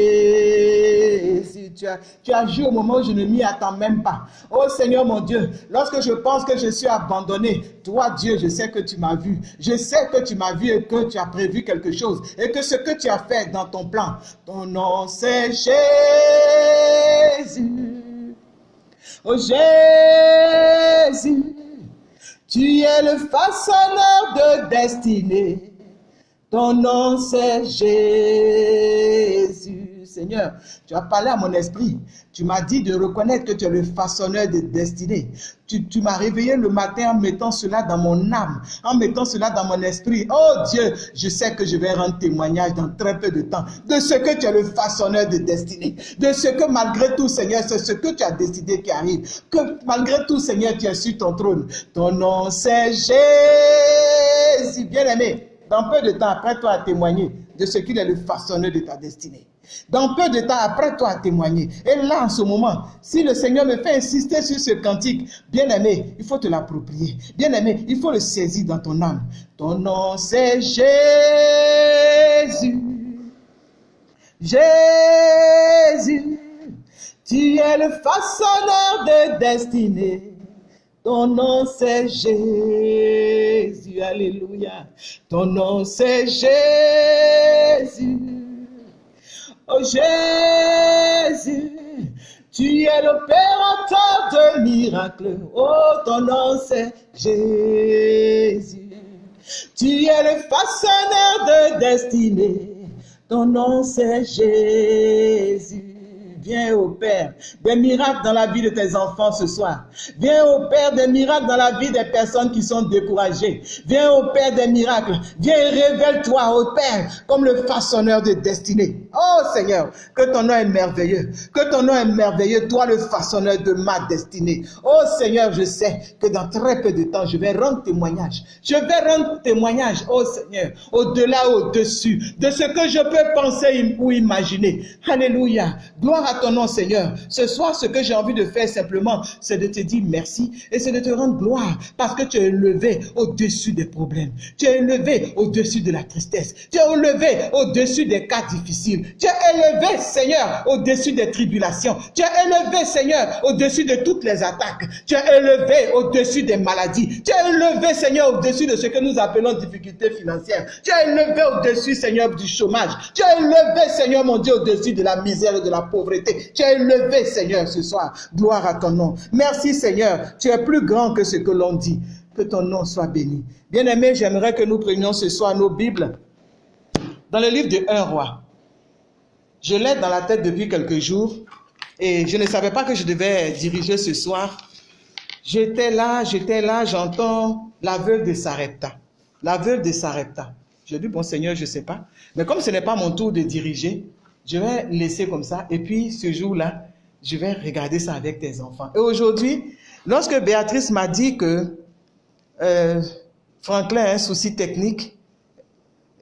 Speaker 1: Tu as, joué au moment où je ne m'y attends même pas. Oh Seigneur mon Dieu, lorsque je pense que je suis abandonné, toi Dieu, je sais que tu m'as vu. Je sais que tu m'as vu et que tu as prévu quelque chose. Et que ce que tu as fait dans ton plan, ton nom c'est Jésus. Oh Jésus, tu es le façonneur de destinée. Ton nom c'est Jésus. Seigneur, tu as parlé à mon esprit. Tu m'as dit de reconnaître que tu es le façonneur de destinée. Tu, tu m'as réveillé le matin en mettant cela dans mon âme, en mettant cela dans mon esprit. Oh Dieu, je sais que je vais rendre témoignage dans très peu de temps de ce que tu es le façonneur de destinée. De ce que malgré tout, Seigneur, c'est ce que tu as décidé qui arrive. Que malgré tout, Seigneur, tu es sur ton trône. Ton nom c'est Jésus. Bien-aimé, dans peu de temps, après toi à témoigner de ce qu'il est le façonneur de ta destinée. Dans peu de temps, après toi à témoigner. Et là, en ce moment, si le Seigneur me fait insister sur ce cantique, bien aimé, il faut te l'approprier. Bien aimé, il faut le saisir dans ton âme. Ton nom, c'est Jésus. Jésus. Tu es le façonneur de destinée. Ton nom c'est Jésus, alléluia. Ton nom c'est Jésus. Oh Jésus, tu es l'opérateur de miracles. Oh, ton nom c'est Jésus. Tu es le façonneur de destinée. Ton nom c'est Jésus. Viens, ô Père, des miracles dans la vie de tes enfants ce soir. Viens, ô Père, des miracles dans la vie des personnes qui sont découragées. Viens, ô Père, des miracles. Viens et révèle-toi, ô Père, comme le façonneur de destinée. Oh Seigneur, que ton nom est merveilleux. Que ton nom est merveilleux, toi le façonneur de ma destinée. Oh Seigneur, je sais que dans très peu de temps, je vais rendre témoignage. Je vais rendre témoignage, oh Seigneur, au-delà, au-dessus de ce que je peux penser ou imaginer. Alléluia. Gloire à ton nom, Seigneur. Ce soir, ce que j'ai envie de faire simplement, c'est de te dire merci et c'est de te rendre gloire parce que tu es élevé au-dessus des problèmes. Tu es élevé au-dessus de la tristesse. Tu es élevé au-dessus des cas difficiles. Tu es élevé, Seigneur, au-dessus des tribulations. Tu es élevé, Seigneur, au-dessus de toutes les attaques. Tu es élevé au-dessus des maladies. Tu es élevé, Seigneur, au-dessus de ce que nous appelons difficultés financières. Tu es élevé au-dessus, Seigneur, du chômage. Tu es élevé, Seigneur, mon Dieu, au-dessus de la misère et de la pauvreté. Tu es élevé, Seigneur, ce soir. Gloire à ton nom. Merci, Seigneur. Tu es plus grand que ce que l'on dit. Que ton nom soit béni. Bien-aimé, j'aimerais que nous prenions ce soir nos Bibles dans le livre de 1 roi. Je l'ai dans la tête depuis quelques jours et je ne savais pas que je devais diriger ce soir. J'étais là, j'étais là, j'entends la veuve de Sarepta. La veuve de Sarepta. J'ai dit, bon Seigneur, je ne sais pas. Mais comme ce n'est pas mon tour de diriger, je vais laisser comme ça. Et puis ce jour-là, je vais regarder ça avec tes enfants. Et aujourd'hui, lorsque Béatrice m'a dit que euh, Franklin a un souci technique,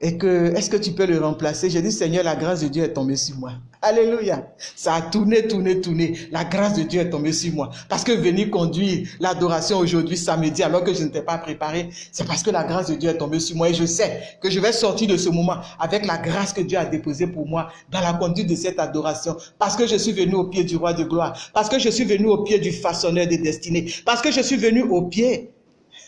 Speaker 1: et que est-ce que tu peux le remplacer? J'ai dit Seigneur, la grâce de Dieu est tombée sur moi. Alléluia. Ça a tourné, tourné, tourné. La grâce de Dieu est tombée sur moi. Parce que venir conduire l'adoration aujourd'hui, samedi, alors que je n'étais pas préparé, c'est parce que la grâce de Dieu est tombée sur moi. Et je sais que je vais sortir de ce moment avec la grâce que Dieu a déposée pour moi dans la conduite de cette adoration. Parce que je suis venu au pied du roi de gloire. Parce que je suis venu au pied du façonneur des destinées. Parce que je suis venu au pied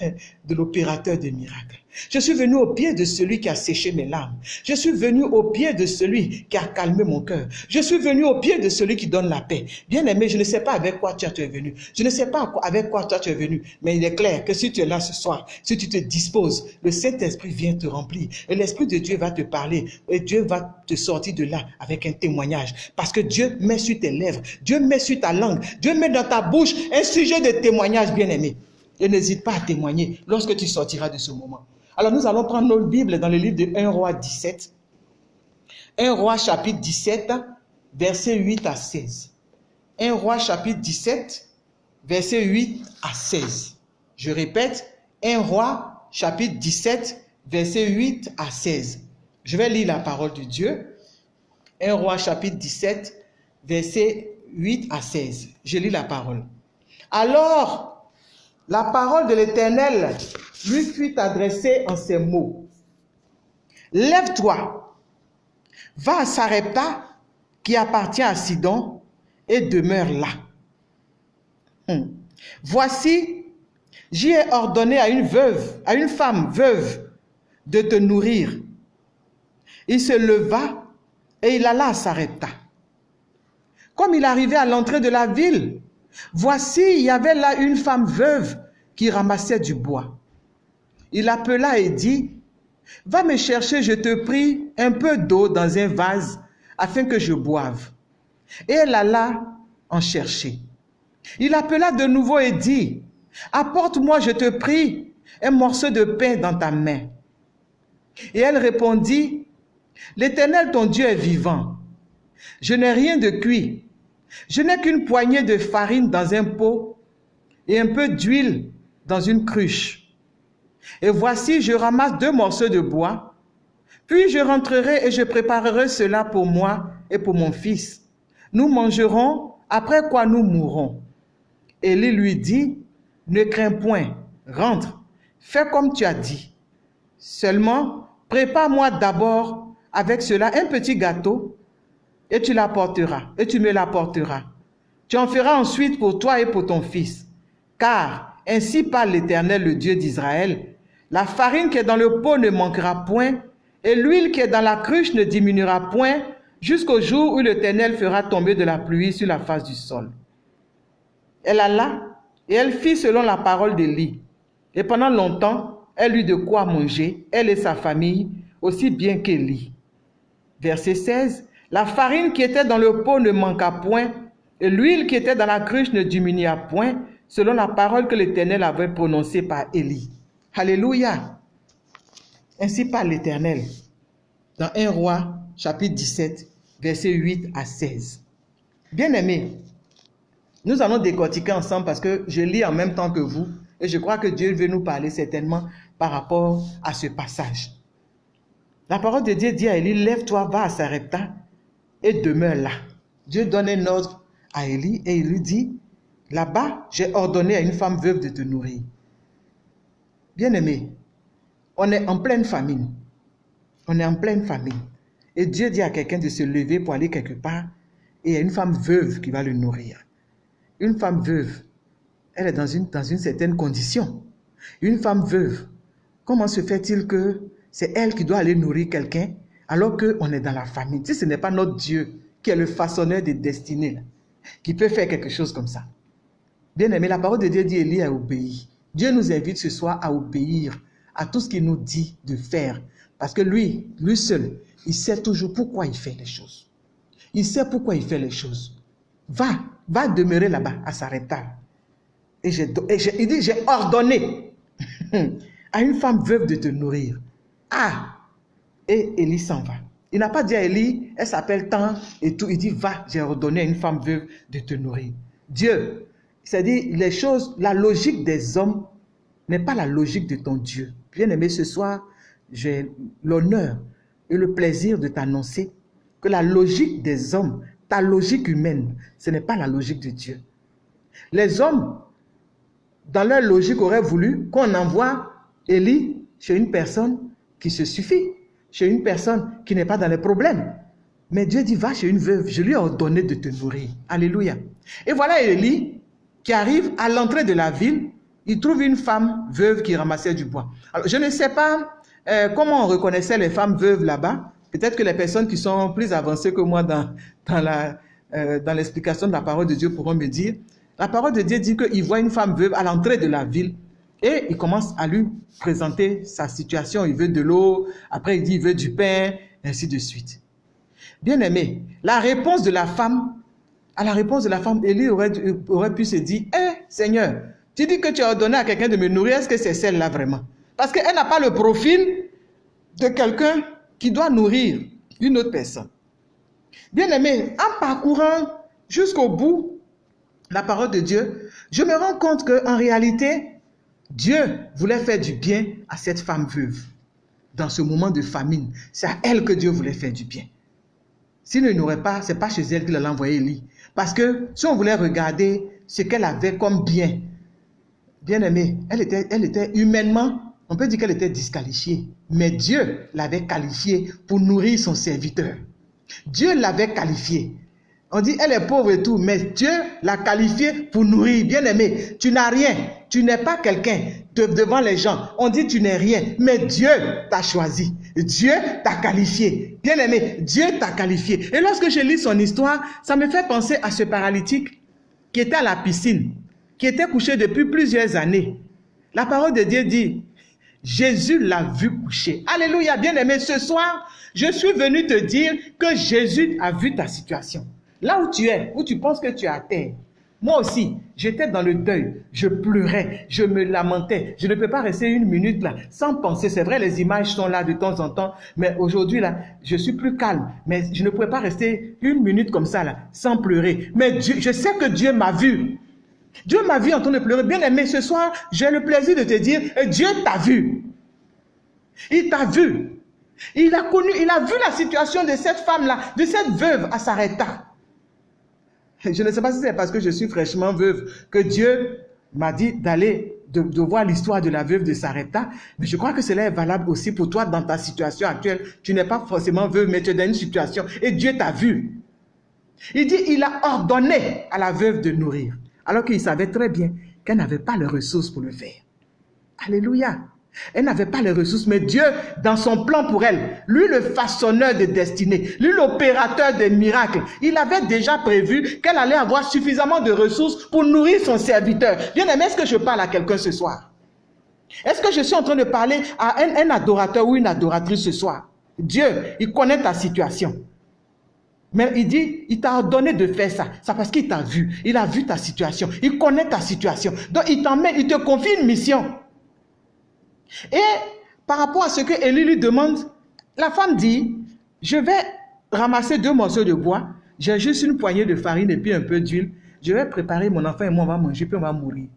Speaker 1: de l'opérateur des miracles. Je suis venu au pied de celui qui a séché mes larmes. Je suis venu au pied de celui qui a calmé mon cœur. Je suis venu au pied de celui qui donne la paix. Bien aimé, je ne sais pas avec quoi tu es venu. Je ne sais pas avec quoi toi tu es venu. Mais il est clair que si tu es là ce soir, si tu te disposes, le Saint-Esprit vient te remplir. Et l'Esprit de Dieu va te parler. Et Dieu va te sortir de là avec un témoignage. Parce que Dieu met sur tes lèvres. Dieu met sur ta langue. Dieu met dans ta bouche un sujet de témoignage, bien aimé. Et n'hésite pas à témoigner lorsque tu sortiras de ce moment. Alors nous allons prendre notre Bible dans le livre de 1 roi 17. 1 roi chapitre 17, verset 8 à 16. 1 roi chapitre 17, verset 8 à 16. Je répète, 1 roi chapitre 17, verset 8 à 16. Je vais lire la parole de Dieu. 1 roi chapitre 17, verset 8 à 16. Je lis la parole. Alors, la parole de l'Éternel lui fut adressée en ces mots. Lève-toi, va à Sarepta qui appartient à Sidon et demeure là. Hmm. Voici, j'y ai ordonné à une veuve, à une femme veuve, de te nourrir. Il se leva et il alla à Sarepta. Comme il arrivait à l'entrée de la ville, voici, il y avait là une femme veuve qui ramassait du bois. Il appela et dit, Va me chercher, je te prie, un peu d'eau dans un vase afin que je boive. Et elle alla en chercher. Il appela de nouveau et dit, Apporte-moi, je te prie, un morceau de pain dans ta main. Et elle répondit, L'Éternel ton Dieu est vivant. Je n'ai rien de cuit. Je n'ai qu'une poignée de farine dans un pot et un peu d'huile dans une cruche. Et voici, je ramasse deux morceaux de bois, puis je rentrerai et je préparerai cela pour moi et pour mon fils. Nous mangerons, après quoi nous mourrons. Élie lui dit, ne crains point, rentre, fais comme tu as dit. Seulement, prépare-moi d'abord avec cela un petit gâteau et tu l'apporteras, et tu me l'apporteras. Tu en feras ensuite pour toi et pour ton fils. Car ainsi parle l'Éternel, le Dieu d'Israël, la farine qui est dans le pot ne manquera point, et l'huile qui est dans la cruche ne diminuera point, jusqu'au jour où l'Éternel fera tomber de la pluie sur la face du sol. Elle alla, et elle fit selon la parole d'Élie. Et pendant longtemps, elle eut de quoi manger, elle et sa famille, aussi bien qu'Élie. Verset 16. La farine qui était dans le pot ne manqua point, et l'huile qui était dans la cruche ne diminua point, selon la parole que l'Éternel avait prononcée par Élie. Alléluia. Ainsi parle l'Éternel dans 1 roi chapitre 17, versets 8 à 16. Bien-aimés, nous allons décortiquer ensemble parce que je lis en même temps que vous et je crois que Dieu veut nous parler certainement par rapport à ce passage. La parole de Dieu dit à Élie, lève-toi, va à Sarepta et demeure là. Dieu donne un ordre à Élie et il lui dit, là-bas, j'ai ordonné à une femme veuve de te nourrir. Bien-aimé, on est en pleine famine. On est en pleine famine. Et Dieu dit à quelqu'un de se lever pour aller quelque part et il y a une femme veuve qui va le nourrir. Une femme veuve, elle est dans une, dans une certaine condition. Une femme veuve, comment se fait-il que c'est elle qui doit aller nourrir quelqu'un alors qu'on est dans la famine Si ce n'est pas notre Dieu qui est le façonneur des destinées, qui peut faire quelque chose comme ça. Bien aimé, la parole de Dieu dit Élie a obéi. Dieu nous invite ce soir à obéir à tout ce qu'il nous dit de faire. Parce que lui, lui seul, il sait toujours pourquoi il fait les choses. Il sait pourquoi il fait les choses. Va, va demeurer là-bas à Sarepta. Et, il dit, j'ai ordonné à une femme veuve de te nourrir. Ah Et Élie s'en va. Il n'a pas dit à Élie, elle s'appelle tant et tout. Il dit, va, j'ai ordonné à une femme veuve de te nourrir. Dieu, c'est-à-dire les choses, la logique des hommes n'est pas la logique de ton Dieu. Bien aimé, ce soir, j'ai l'honneur et le plaisir de t'annoncer que la logique des hommes, ta logique humaine, ce n'est pas la logique de Dieu. Les hommes, dans leur logique, auraient voulu qu'on envoie Élie chez une personne qui se suffit, chez une personne qui n'est pas dans les problèmes. Mais Dieu dit, va chez une veuve, je lui ai ordonné de te nourrir. Alléluia. Et voilà Élie qui arrive à l'entrée de la ville, il trouve une femme veuve qui ramassait du bois. Alors, je ne sais pas euh, comment on reconnaissait les femmes veuves là-bas. Peut-être que les personnes qui sont plus avancées que moi dans, dans euh, dans l'explication de la parole de Dieu pourront me dire. La parole de Dieu dit qu'il voit une femme veuve à l'entrée de la ville et il commence à lui présenter sa situation. Il veut de l'eau, après il dit il veut du pain, ainsi de suite. Bien aimé, la réponse de la femme, à la réponse de la femme, Élie aurait, aurait pu se dire, eh Seigneur, tu dis que tu as ordonné à quelqu'un de me nourrir, est-ce que c'est celle-là vraiment? Parce qu'elle n'a pas le profil de quelqu'un qui doit nourrir une autre personne. Bien aimé, en parcourant jusqu'au bout la parole de Dieu, je me rends compte qu'en réalité, Dieu voulait faire du bien à cette femme veuve dans ce moment de famine. C'est à elle que Dieu voulait faire du bien. S'il ne n'aurait pas, c'est pas chez elle qu'il allait envoyer Élie. Parce que si on voulait regarder ce qu'elle avait comme bien, bien aimé, elle était, elle était humainement, on peut dire qu'elle était disqualifiée. Mais Dieu l'avait qualifiée pour nourrir son serviteur. Dieu l'avait qualifiée. On dit, elle est pauvre et tout, mais Dieu l'a qualifiée pour nourrir. Bien aimé, tu n'as rien. Tu n'es pas quelqu'un devant les gens. On dit, tu n'es rien, mais Dieu t'a choisi. Dieu t'a qualifié. Bien aimé, Dieu t'a qualifié. Et lorsque je lis son histoire, ça me fait penser à ce paralytique qui était à la piscine, qui était couché depuis plusieurs années. La parole de Dieu dit, Jésus l'a vu coucher. Alléluia, bien aimé, ce soir, je suis venu te dire que Jésus a vu ta situation. Là où tu es, où tu penses que tu es à terre, moi aussi, j'étais dans le deuil, je pleurais, je me lamentais. Je ne peux pas rester une minute là sans penser. C'est vrai, les images sont là de temps en temps, mais aujourd'hui là, je suis plus calme. Mais je ne pouvais pas rester une minute comme ça là sans pleurer. Mais je sais que Dieu m'a vu. Dieu m'a vu en train de pleurer. Bien aimé, ce soir, j'ai le plaisir de te dire, Dieu t'a vu. Il t'a vu. Il a connu, il a vu la situation de cette femme-là, de cette veuve à Sareta. Je ne sais pas si c'est parce que je suis fraîchement veuve que Dieu m'a dit d'aller voir l'histoire de la veuve de Sarepta, mais je crois que cela est valable aussi pour toi dans ta situation actuelle. Tu n'es pas forcément veuve, mais tu es dans une situation et Dieu t'a vu. Il dit, il a ordonné à la veuve de nourrir, alors qu'il savait très bien qu'elle n'avait pas les ressources pour le faire. Alléluia. Elle n'avait pas les ressources, mais Dieu, dans son plan pour elle, lui le façonneur de destinée, lui l'opérateur des miracles, il avait déjà prévu qu'elle allait avoir suffisamment de ressources pour nourrir son serviteur. Bien aimé, est-ce que je parle à quelqu'un ce soir? Est-ce que je suis en train de parler à un, un adorateur ou une adoratrice ce soir? Dieu, il connaît ta situation. Mais il dit, il t'a ordonné de faire ça. C'est parce qu'il t'a vu. Il a vu ta situation. Il connaît ta situation. Donc il t'emmène, il te confie une mission. Et par rapport à ce que Élie lui demande, la femme dit, je vais ramasser deux morceaux de bois, j'ai juste une poignée de farine et puis un peu d'huile. Je vais préparer mon enfant et moi on va manger, puis on va mourir.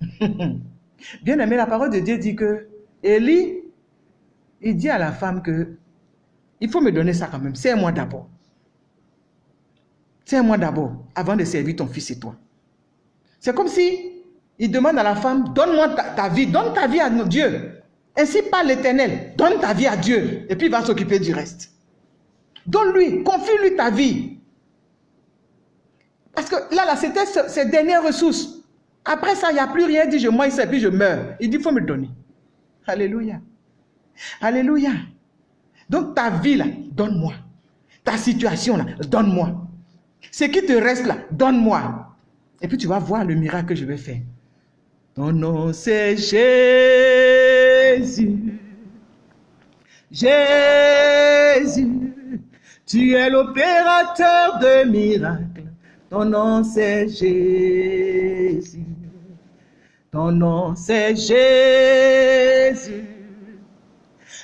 Speaker 1: Bien aimé, la parole de Dieu dit que Élie, il dit à la femme que il faut me donner ça quand même. C'est moi d'abord. C'est moi d'abord, avant de servir ton fils et toi. C'est comme si il demande à la femme, donne-moi ta, vie, donne ta vie à Dieu. Ainsi par l'éternel, donne ta vie à Dieu. Et puis il va s'occuper du reste. Donne-lui, confie-lui ta vie. Parce que là, là c'était ses dernières ressources. Après ça, il n'y a plus rien. Il dit, je moi, et puis je meurs. Il dit, il faut me donner. Alléluia. Alléluia. Donc ta vie là, donne-moi. Ta situation là, donne-moi. Ce qui te reste là, donne-moi. Et puis tu vas voir le miracle que je vais faire. Ton nom c'est Jésus. Jésus, tu es l'opérateur de miracles. Ton nom c'est Jésus. Ton nom c'est Jésus.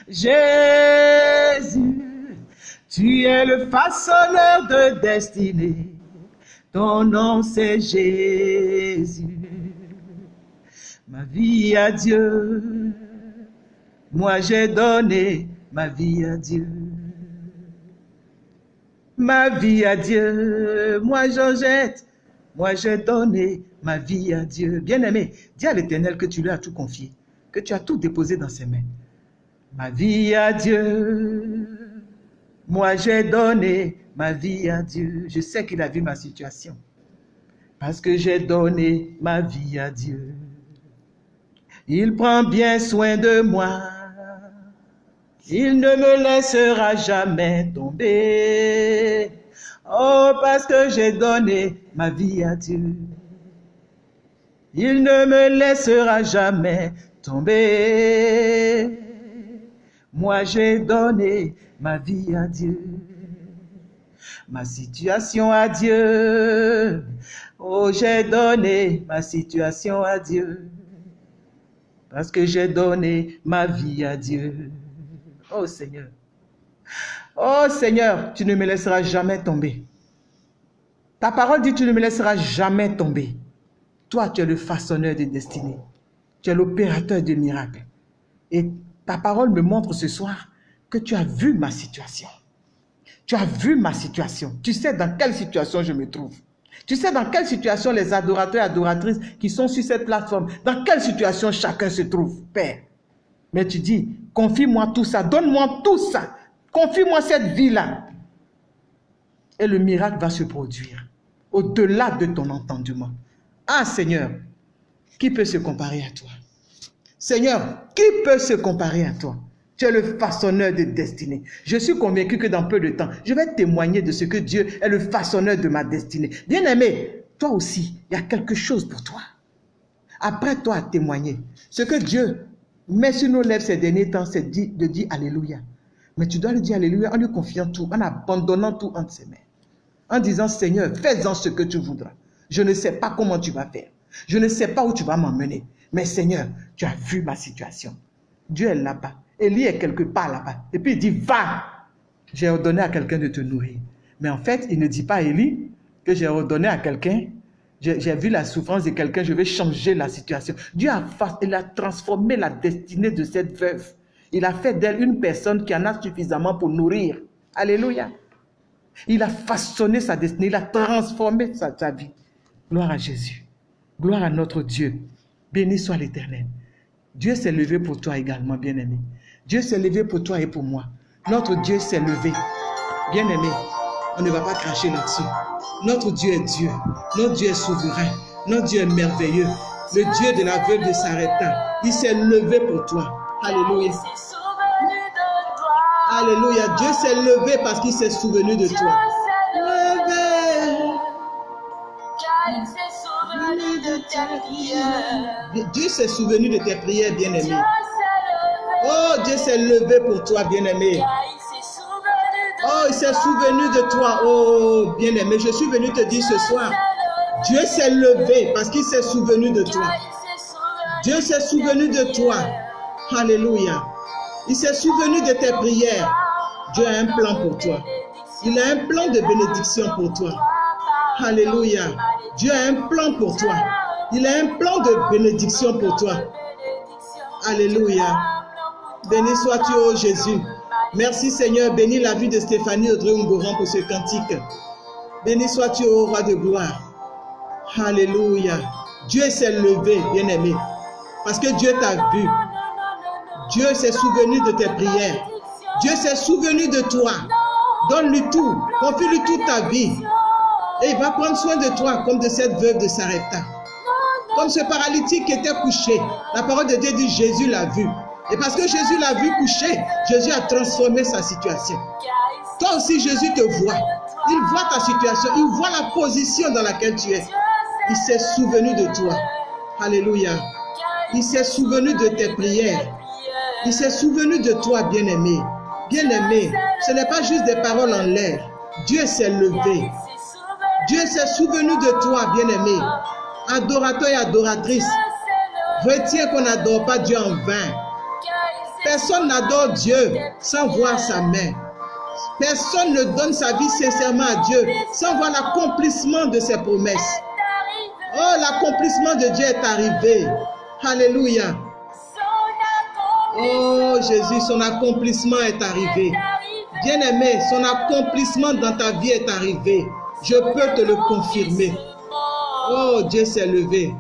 Speaker 1: Jésus, tu es le façonneur de destinée. Ton nom c'est Jésus. Ma vie à Dieu. Moi j'ai donné ma vie à Dieu. Ma vie à Dieu. Moi Georgette. Moi j'ai donné ma vie à Dieu. Bien-aimé, dis à l'Éternel que tu lui as tout confié, que tu as tout déposé dans ses mains. Ma vie à Dieu. Moi, j'ai donné ma vie à Dieu. Je sais qu'il a vu ma situation. Parce que j'ai donné ma vie à Dieu. Il prend bien soin de moi. Il ne me laissera jamais tomber. Oh, parce que j'ai donné ma vie à Dieu. Il ne me laissera jamais tomber. Moi j'ai donné ma vie à Dieu, ma situation à Dieu. Oh, j'ai donné ma situation à Dieu, parce que j'ai donné ma vie à Dieu. Oh Seigneur, oh Seigneur, tu ne me laisseras jamais tomber. Ta parole dit, tu ne me laisseras jamais tomber. Toi, tu es le façonneur de destinée. Tu es l'opérateur de miracles. Et ta parole me montre ce soir que tu as vu ma situation. Tu as vu ma situation. Tu sais dans quelle situation je me trouve. Tu sais dans quelle situation les adorateurs et adoratrices qui sont sur cette plateforme, dans quelle situation chacun se trouve, Père? Mais tu dis, confie-moi tout ça, donne-moi tout ça, confie-moi cette vie-là. Et le miracle va se produire au-delà de ton entendement. Ah Seigneur, qui peut se comparer à toi? Seigneur, qui peut se comparer à toi? Tu es le façonneur de destinée. Je suis convaincu que dans peu de temps, je vais témoigner de ce que Dieu est le façonneur de ma destinée. Bien-aimé, toi aussi, il y a quelque chose pour toi. Après toi à témoigner. Ce que Dieu met sur nos lèvres ces derniers temps, c'est de dire Alléluia. Mais tu dois lui dire Alléluia en lui confiant tout, en abandonnant tout entre ses mains. En disant Seigneur, fais-en ce que tu voudras. Je ne sais pas comment tu vas faire. Je ne sais pas où tu vas m'emmener. Mais Seigneur, tu as vu ma situation. Dieu est là-bas. Élie est quelque part là-bas. Et puis il dit, va. J'ai ordonné à quelqu'un de te nourrir. Mais en fait, il ne dit pas Élie que j'ai ordonné à quelqu'un. J'ai vu la souffrance de quelqu'un, je vais changer la situation. Dieu a, il a transformé la destinée de cette veuve. Il a fait d'elle une personne qui en a suffisamment pour nourrir. Alléluia. Il a façonné sa destinée, il a transformé sa, sa vie. Gloire à Jésus. Gloire à notre Dieu. Béni soit l'Éternel. Dieu s'est levé pour toi également, bien-aimé. Dieu s'est levé pour toi et pour moi. Notre Dieu s'est levé. Bien-aimé, on ne va pas cracher là-dessus. Notre Dieu est Dieu. Notre Dieu est souverain. Notre Dieu est merveilleux. Le Dieu de la veuve de Sarepta. Il s'est levé pour toi. Alléluia. Alléluia. Dieu s'est levé parce qu'il s'est souvenu de toi. Dieu s'est souvenu de tes prières, bien-aimé. Oh, Dieu s'est levé pour toi, bien-aimé. Oh, il s'est souvenu de toi. Oh, bien-aimé, je suis venu te dire ce soir, Dieu s'est levé parce qu'il s'est souvenu de toi. Dieu s'est souvenu de toi. Alléluia. Il s'est souvenu de tes prières. Dieu a un plan pour toi. Il a un plan de bénédiction pour toi. Alléluia. Dieu a un plan pour toi. Il a un plan de bénédiction pour toi. Alléluia. Béni sois-tu, ô Jésus. Merci Seigneur. Bénis la vie de Stéphanie Audrey Ngoran pour ce cantique. Béni sois-tu, ô roi de gloire. Alléluia. Dieu s'est levé, bien-aimé. Parce que Dieu t'a vu. Dieu s'est souvenu de tes prières. Dieu s'est souvenu de toi. Donne-lui tout. Confie-lui toute ta vie. Et il va prendre soin de toi comme de cette veuve de Sarepta. Comme ce paralytique qui était couché. La parole de Dieu dit Jésus l'a vu. Et parce que Jésus l'a vu couché, Jésus a transformé sa situation. Toi aussi, Jésus te voit. Il voit ta situation. Il voit la position dans laquelle tu es. Il s'est souvenu de toi. Alléluia. Il s'est souvenu de tes prières. Il s'est souvenu de toi, bien-aimé. Bien-aimé, ce n'est pas juste des paroles en l'air. Dieu s'est levé. Dieu s'est souvenu de toi, bien-aimé. Adorateur et adoratrice, retiens qu'on n'adore pas Dieu en vain. Personne n'adore Dieu sans voir sa main. Personne ne donne sa vie sincèrement à Dieu sans voir l'accomplissement de ses promesses. Oh, l'accomplissement de Dieu est arrivé. Alléluia. Oh Jésus, son accomplissement est arrivé. Bien-aimé, son accomplissement dans ta vie est arrivé. Je peux te le confirmer. Oh, Dieu s'est levé.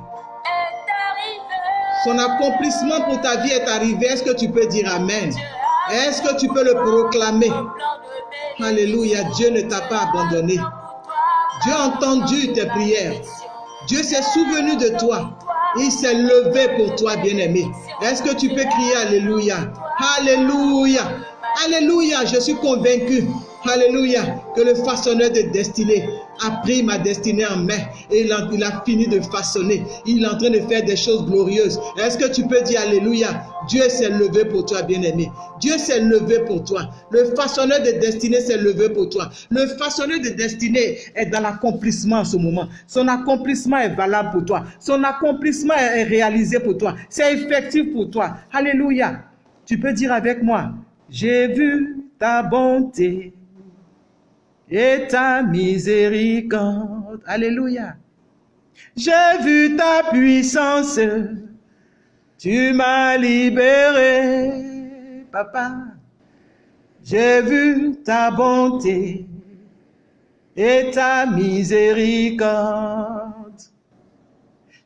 Speaker 1: Son accomplissement pour ta vie est arrivé. Est-ce que tu peux dire Amen? Est-ce que tu peux le proclamer? Alléluia, Dieu ne t'a pas abandonné. Dieu a entendu tes prières. Dieu s'est souvenu de toi. Il s'est levé pour toi, bien-aimé. Est-ce que tu peux crier Alléluia? Alléluia. Alléluia. Je suis convaincu. Alléluia. Que le façonneur de destinée a pris ma destinée en main et il a, fini de façonner. Il est en train de faire des choses glorieuses. Est-ce que tu peux dire Alléluia? Dieu s'est levé pour toi, bien-aimé. Dieu s'est levé pour toi. Le façonneur de destinée s'est levé pour toi. Le façonneur de destinée est dans l'accomplissement en ce moment. Son accomplissement est valable pour toi. Son accomplissement est réalisé pour toi. C'est effectif pour toi. Alléluia. Tu peux dire avec moi, j'ai vu ta bonté et ta miséricorde. Alléluia. J'ai vu ta puissance. Tu m'as libéré, papa. J'ai vu ta bonté et ta miséricorde.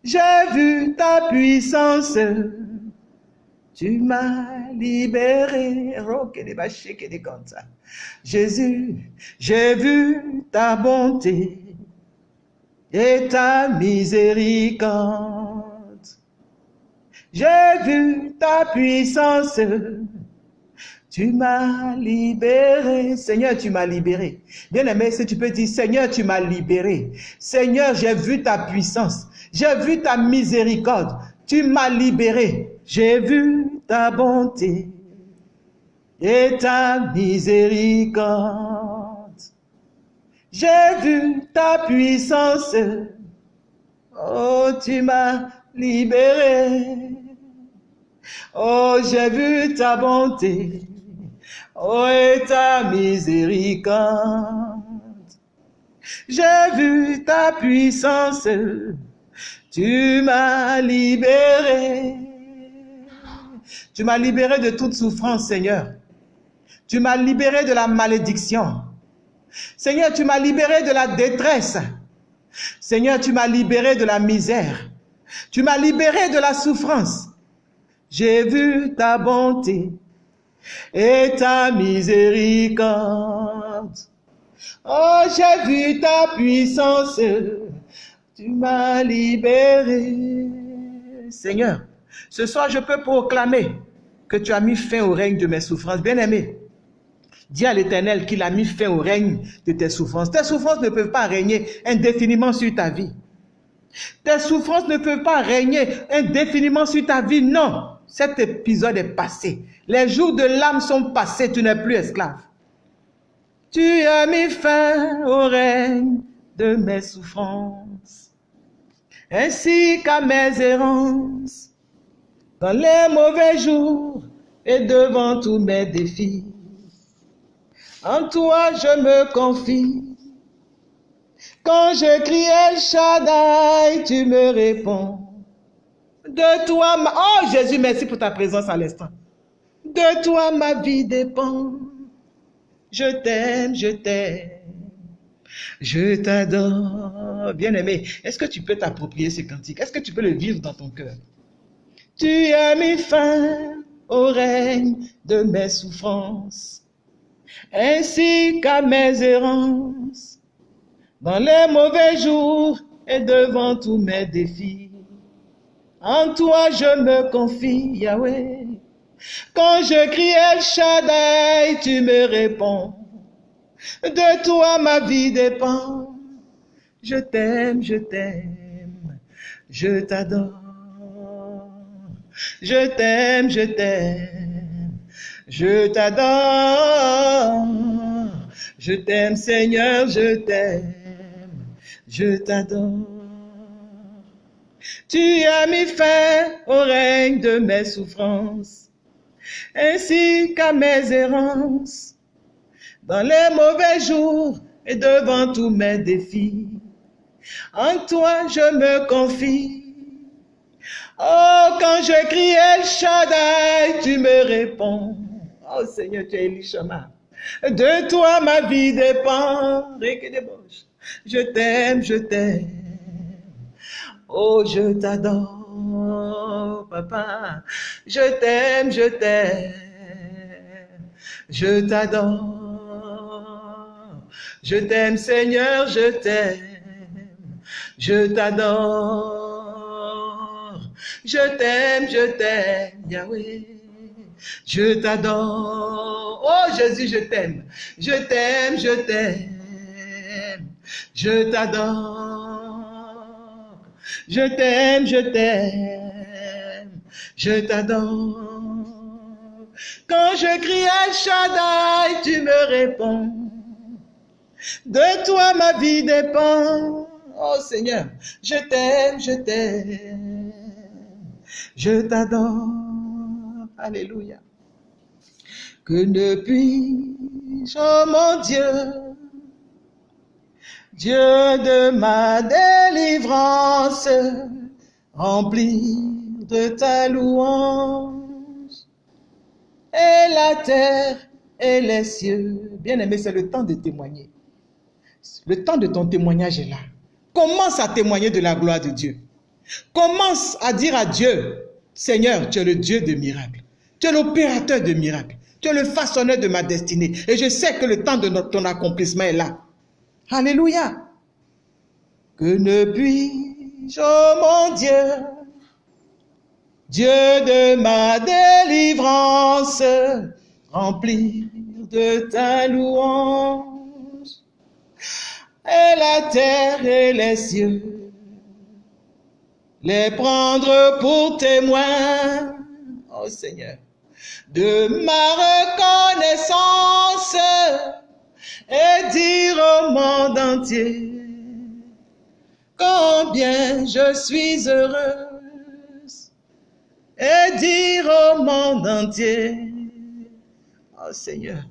Speaker 1: J'ai vu ta puissance. Tu m'as libéré. Jésus, j'ai vu ta bonté et ta miséricorde. J'ai vu ta puissance. Tu m'as libéré. Seigneur, tu m'as libéré. Bien aimé, si tu peux dire, Seigneur, tu m'as libéré. Seigneur, j'ai vu ta puissance. J'ai vu ta miséricorde. Tu m'as libéré. J'ai vu ta bonté et ta miséricorde. J'ai vu ta puissance. Oh, tu m'as libéré. Oh, j'ai vu ta bonté. Oh, et ta miséricorde. J'ai vu ta puissance. Tu m'as libéré. Tu m'as libéré de toute souffrance, Seigneur. Tu m'as libéré de la malédiction. Seigneur, tu m'as libéré de la détresse. Seigneur, tu m'as libéré de la misère. Tu m'as libéré de la souffrance. J'ai vu ta bonté et ta miséricorde. Oh, j'ai vu ta puissance. Tu m'as libéré. Seigneur, ce soir, je peux proclamer que tu as mis fin au règne de mes souffrances. Bien-aimé, dis à l'Éternel qu'il a mis fin au règne de tes souffrances. Tes souffrances ne peuvent pas régner indéfiniment sur ta vie. Tes souffrances ne peuvent pas régner indéfiniment sur ta vie. Non, cet épisode est passé. Les jours de l'âme sont passés, tu n'es plus esclave. Tu as mis fin au règne de mes souffrances, ainsi qu'à mes errances, dans les mauvais jours et devant tous mes défis. En toi je me confie. Quand je crie El Shaddai, tu me réponds. De toi, ma... oh Jésus, merci pour ta présence à l'instant. De toi, ma vie dépend. Je t'aime, je t'aime. Je t'adore. Bien-aimé, est-ce que tu peux t'approprier ce cantique? Est-ce que tu peux le vivre dans ton cœur? Tu as mis fin au règne de mes souffrances, ainsi qu'à mes errances, dans les mauvais jours et devant tous mes défis. En toi je me confie, Yahweh. Quand je crie El Shaddai, tu me réponds. De toi ma vie dépend. Je t'aime, je t'aime, je t'adore. Je t'aime, je t'aime, je t'adore. Je t'aime Seigneur, je t'aime, je t'adore. Tu as mis fin au règne de mes souffrances, ainsi qu'à mes errances, dans les mauvais jours et devant tous mes défis. En toi je me confie. Oh, quand je crie El Shaddai, tu me réponds. Oh Seigneur, tu es Elishama. De toi ma vie dépend. Je t'aime, je t'aime. Oh, je t'adore, papa. Je t'aime, je t'aime. Je t'adore. Je t'aime, Seigneur, je t'aime. Je t'adore. Je t'aime, je t'aime, Yahweh. Je t'adore. Oh Jésus, je t'aime. Je t'aime, je t'aime. Je t'adore. Je t'aime, je t'aime. Je t'adore. Quand je crie El Shaddai, tu me réponds. De toi ma vie dépend. Oh Seigneur, je t'aime, je t'aime. Je t'adore. Alléluia. Que ne puis-je, oh mon Dieu, Dieu de ma délivrance, remplir de ta louange et la terre et les cieux. Bien-aimé, c'est le temps de témoigner. Le temps de ton témoignage est là. Commence à témoigner de la gloire de Dieu. Commence à dire à Dieu, Seigneur, tu es le Dieu de miracles. Tu es l'opérateur de miracles. Tu es le façonneur de ma destinée. Et je sais que le temps de ton accomplissement est là. Alléluia. Que ne puis-je, oh mon Dieu, Dieu de ma délivrance, remplir de ta louange, et la terre et les cieux, les prendre pour témoins, oh Seigneur, de ma reconnaissance, et dire au monde entier combien je suis heureuse et dire au monde entier, oh Seigneur,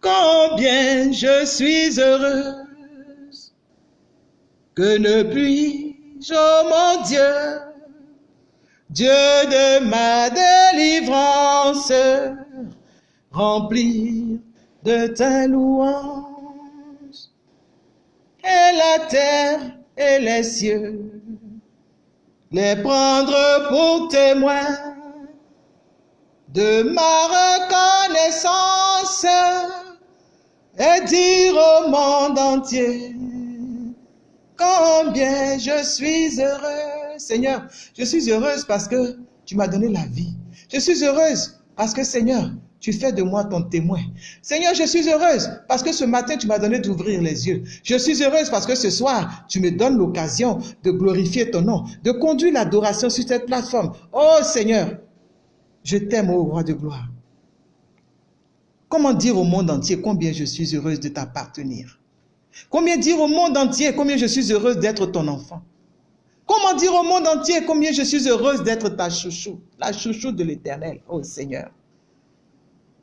Speaker 1: combien je suis heureuse que ne puis-je, oh mon Dieu, Dieu de ma délivrance, remplir de ta louange. Et la terre et les cieux, les prendre pour témoins de ma reconnaissance et dire au monde entier combien je suis heureux. Seigneur, je suis heureuse parce que tu m'as donné la vie. Je suis heureuse parce que Seigneur, tu fais de moi ton témoin. Seigneur, je suis heureuse parce que ce matin, tu m'as donné d'ouvrir les yeux. Je suis heureuse parce que ce soir, tu me donnes l'occasion de glorifier ton nom, de conduire l'adoration sur cette plateforme. Oh Seigneur, je t'aime, ô roi de gloire. Comment dire au monde entier combien je suis heureuse de t'appartenir? Combien dire au monde entier combien je suis heureuse d'être ton enfant? Comment dire au monde entier combien je suis heureuse d'être ta chouchou, la chouchou de l'éternel, oh Seigneur.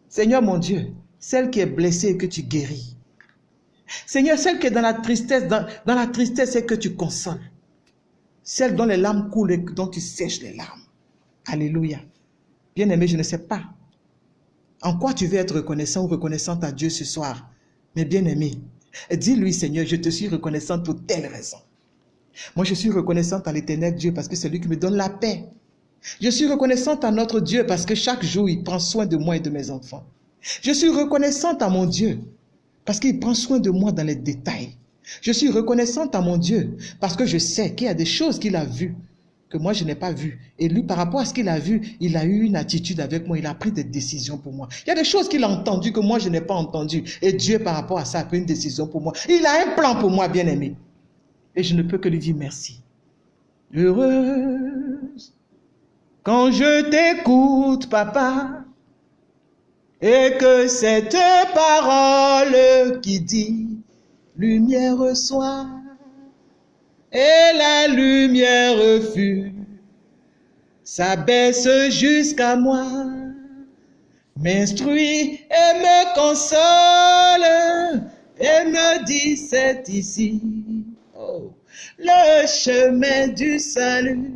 Speaker 1: Seigneur mon Dieu, celle qui est blessée et que tu guéris. Seigneur, celle qui est dans la tristesse, dans, la tristesse et que tu consoles. Celle dont les larmes coulent et dont tu sèches les larmes. Alléluia. Bien-aimé, je ne sais pas en quoi tu veux être reconnaissant ou reconnaissante à Dieu ce soir. Mais bien-aimé, dis-lui, Seigneur, je te suis reconnaissante pour telle raison. Moi, je suis reconnaissante à l'éternel Dieu parce que c'est lui qui me donne la paix. Je suis reconnaissante à notre Dieu parce que chaque jour, il prend soin de moi et de mes enfants. Je suis reconnaissante à mon Dieu parce qu'il prend soin de moi dans les détails. Je suis reconnaissante à mon Dieu parce que je sais qu'il y a des choses qu'il a vues que moi je n'ai pas vues. Et lui, par rapport à ce qu'il a vu, il a eu une attitude avec moi, il a pris des décisions pour moi. Il y a des choses qu'il a entendues que moi je n'ai pas entendues. Et Dieu, par rapport à ça, a pris une décision pour moi. Il a un plan pour moi, bien aimé. Et je ne peux que lui dire merci. Heureuse quand je t'écoute, papa, et que cette parole qui dit lumière soit, et la lumière fut, s'abaisse jusqu'à moi, m'instruit et me console, et me dit c'est ici. Le chemin du salut.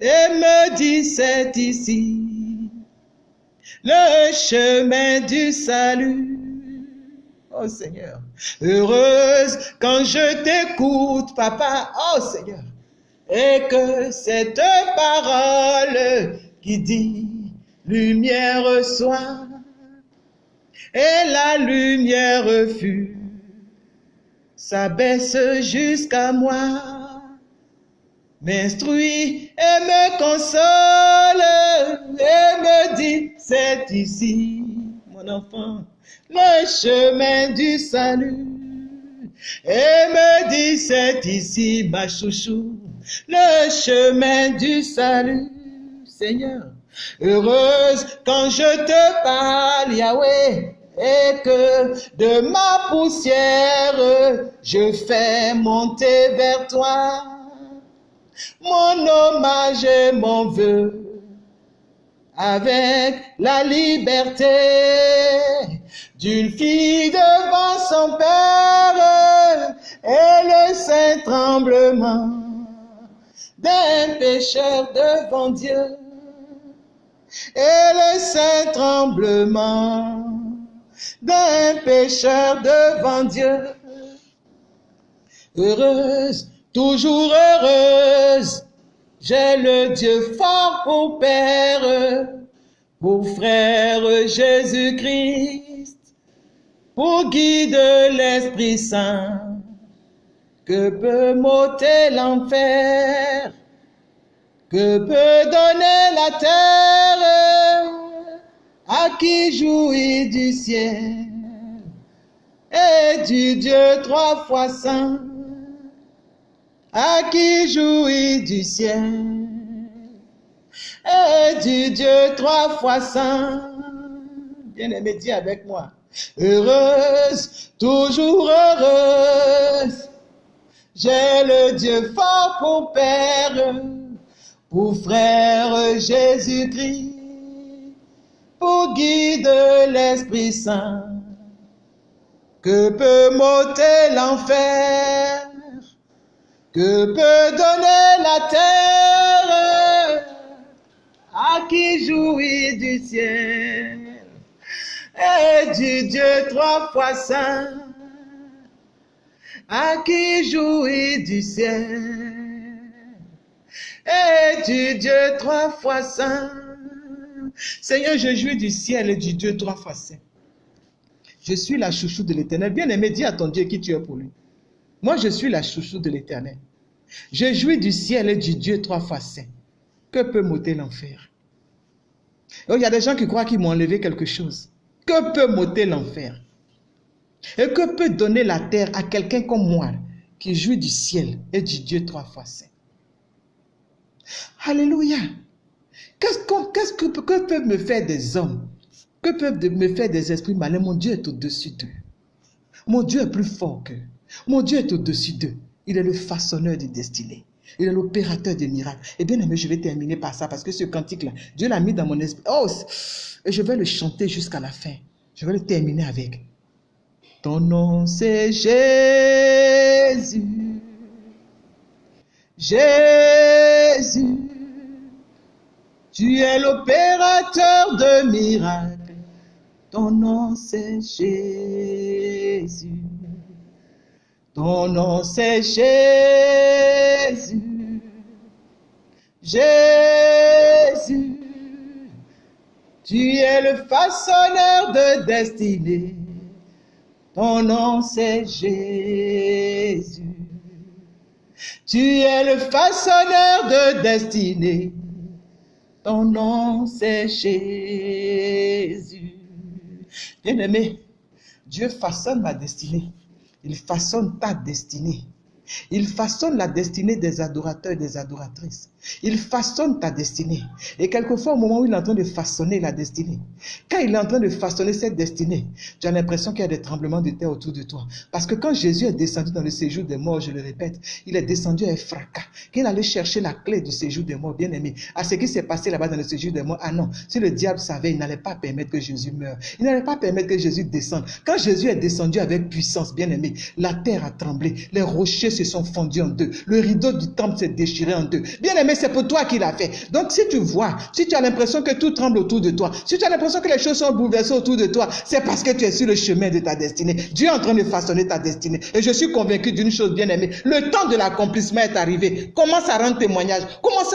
Speaker 1: Et me dit c'est ici. Le chemin du salut. Oh Seigneur, heureuse quand je t'écoute, papa. Oh Seigneur, et que cette parole qui dit lumière soit, et la lumière fut s'abaisse jusqu'à moi, m'instruit et me console et me dit, c'est ici, mon enfant, le chemin du salut. Et me dit, c'est ici, ma chouchou, le chemin du salut, Seigneur. Heureuse quand je te parle, Yahweh, et que de ma poussière je fais monter vers toi mon hommage et mon vœu avec la liberté d'une fille devant son père et le saint tremblement d'un pécheur devant Dieu et le saint tremblement d'un pécheur devant Dieu. Heureuse, toujours heureuse, j'ai le Dieu fort pour Père, pour frère Jésus-Christ, pour guide l'Esprit Saint, que peut m'ôter l'enfer, que peut donner la terre? À qui jouit du ciel? Et du Dieu trois fois saint, à qui jouit du ciel et du Dieu trois fois saint? Bien-aimé, dis avec moi. Heureuse, toujours heureuse, j'ai le Dieu fort pour Père, pour frère Jésus-Christ pour guide l'Esprit Saint, que peut m'ôter l'enfer, que peut donner la terre, à qui jouit du ciel, et du Dieu trois fois saint, à qui jouit du ciel, et du Dieu trois fois saint, Seigneur, je jouis du ciel et du Dieu trois fois saint. Je suis la chouchou de l'éternel. Bien-aimé, dis à ton Dieu qui tu es pour lui. Moi, je suis la chouchou de l'éternel. Je jouis du ciel et du Dieu trois fois saint. Que peut m'ôter l'enfer? Il y a des gens qui croient qu'ils m'ont enlevé quelque chose. Que peut m'ôter l'enfer? Et que peut donner la terre à quelqu'un comme moi qui jouit du ciel et du Dieu trois fois saint? Alléluia. Qu'est-ce que, que peuvent me faire des hommes? Que peuvent me faire des esprits malins? Mon Dieu est au-dessus d'eux. Mon Dieu est plus fort qu'eux. Mon Dieu est au-dessus d'eux. Il est le façonneur des destinées. Il est l'opérateur des miracles. Et bien aimé, je vais terminer par ça parce que ce cantique-là, Dieu l'a mis dans mon esprit. Oh, et je vais le chanter jusqu'à la fin. Je vais le terminer avec. Ton nom c'est Jésus. Jésus. Tu es l'opérateur de miracles. Ton nom c'est Jésus. Ton nom c'est Jésus. Jésus. Tu es le façonneur de destinée. Ton nom c'est Jésus. Tu es le façonneur de destinée. Ton nom c'est Jésus. Bien-aimé, Dieu façonne ma destinée. Il façonne ta destinée. Il façonne la destinée des adorateurs et des adoratrices. Il façonne ta destinée. Et quelquefois, au moment où il est en train de façonner la destinée, quand il est en train de façonner cette destinée, tu as l'impression qu'il y a des tremblements de terre autour de toi. Parce que quand Jésus est descendu dans le séjour des morts, je le répète, il est descendu avec fracas. Quand il allait chercher la clé du séjour des morts, bien aimé, à ce qui s'est passé là-bas dans le séjour des morts, ah non, si le diable savait, il n'allait pas permettre que Jésus meure. Il n'allait pas permettre que Jésus descende. Quand Jésus est descendu avec puissance, bien aimé, la terre a tremblé, les rochers se sont fondus en deux, le rideau du temple s'est déchiré en deux. Bien aimé, c'est pour toi qu'il a fait. Donc si tu vois, si tu as l'impression que tout tremble autour de toi, si tu as l'impression que les choses sont bouleversées autour de toi, c'est parce que tu es sur le chemin de ta destinée. Dieu est en train de façonner ta destinée. Et je suis convaincu d'une chose bien aimée. Le temps de l'accomplissement est arrivé. Commence à rendre témoignage. Commence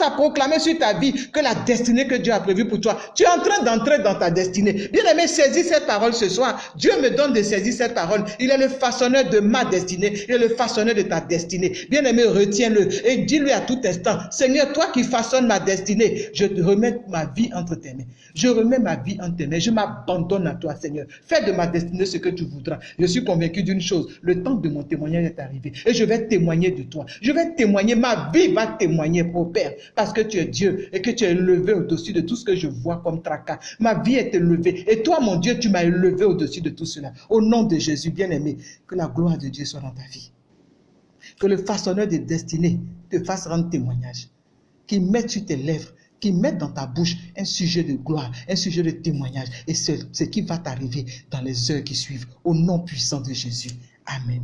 Speaker 1: à, à proclamer sur ta vie que la destinée que Dieu a prévue pour toi, tu es en train d'entrer dans ta destinée. Bien aimé, saisis cette parole ce soir. Dieu me donne de saisir cette parole. Il est le façonneur de ma destinée. Il est le façonneur de ta destinée. Bien aimé, retiens-le et dis-lui à tout instant, Seigneur, toi qui façonnes ma destinée, je te remets ma vie entre tes mains. Je remets ma vie entre tes mains. Je m'abandonne à toi, Seigneur. Fais de ma destinée ce que tu voudras. Je suis convaincu d'une chose. Le temps de mon témoignage est arrivé. Et je vais témoigner de toi. Je vais témoigner. Ma vie va témoigner, mon Père. Parce que tu es Dieu et que tu es élevé au-dessus de tout ce que je vois comme tracas. Ma vie est élevée. Et toi, mon Dieu, tu m'as élevé au-dessus de tout cela. Au nom de Jésus, bien-aimé, que la gloire de Dieu soit dans ta vie. Que le façonneur des destinées te fasse rendre témoignage. Qu'il mette sur tes lèvres, qu'il mette dans ta bouche un sujet de gloire, un sujet de témoignage. Et c'est ce qui va t'arriver dans les heures qui suivent. Au nom puissant de Jésus. Amen.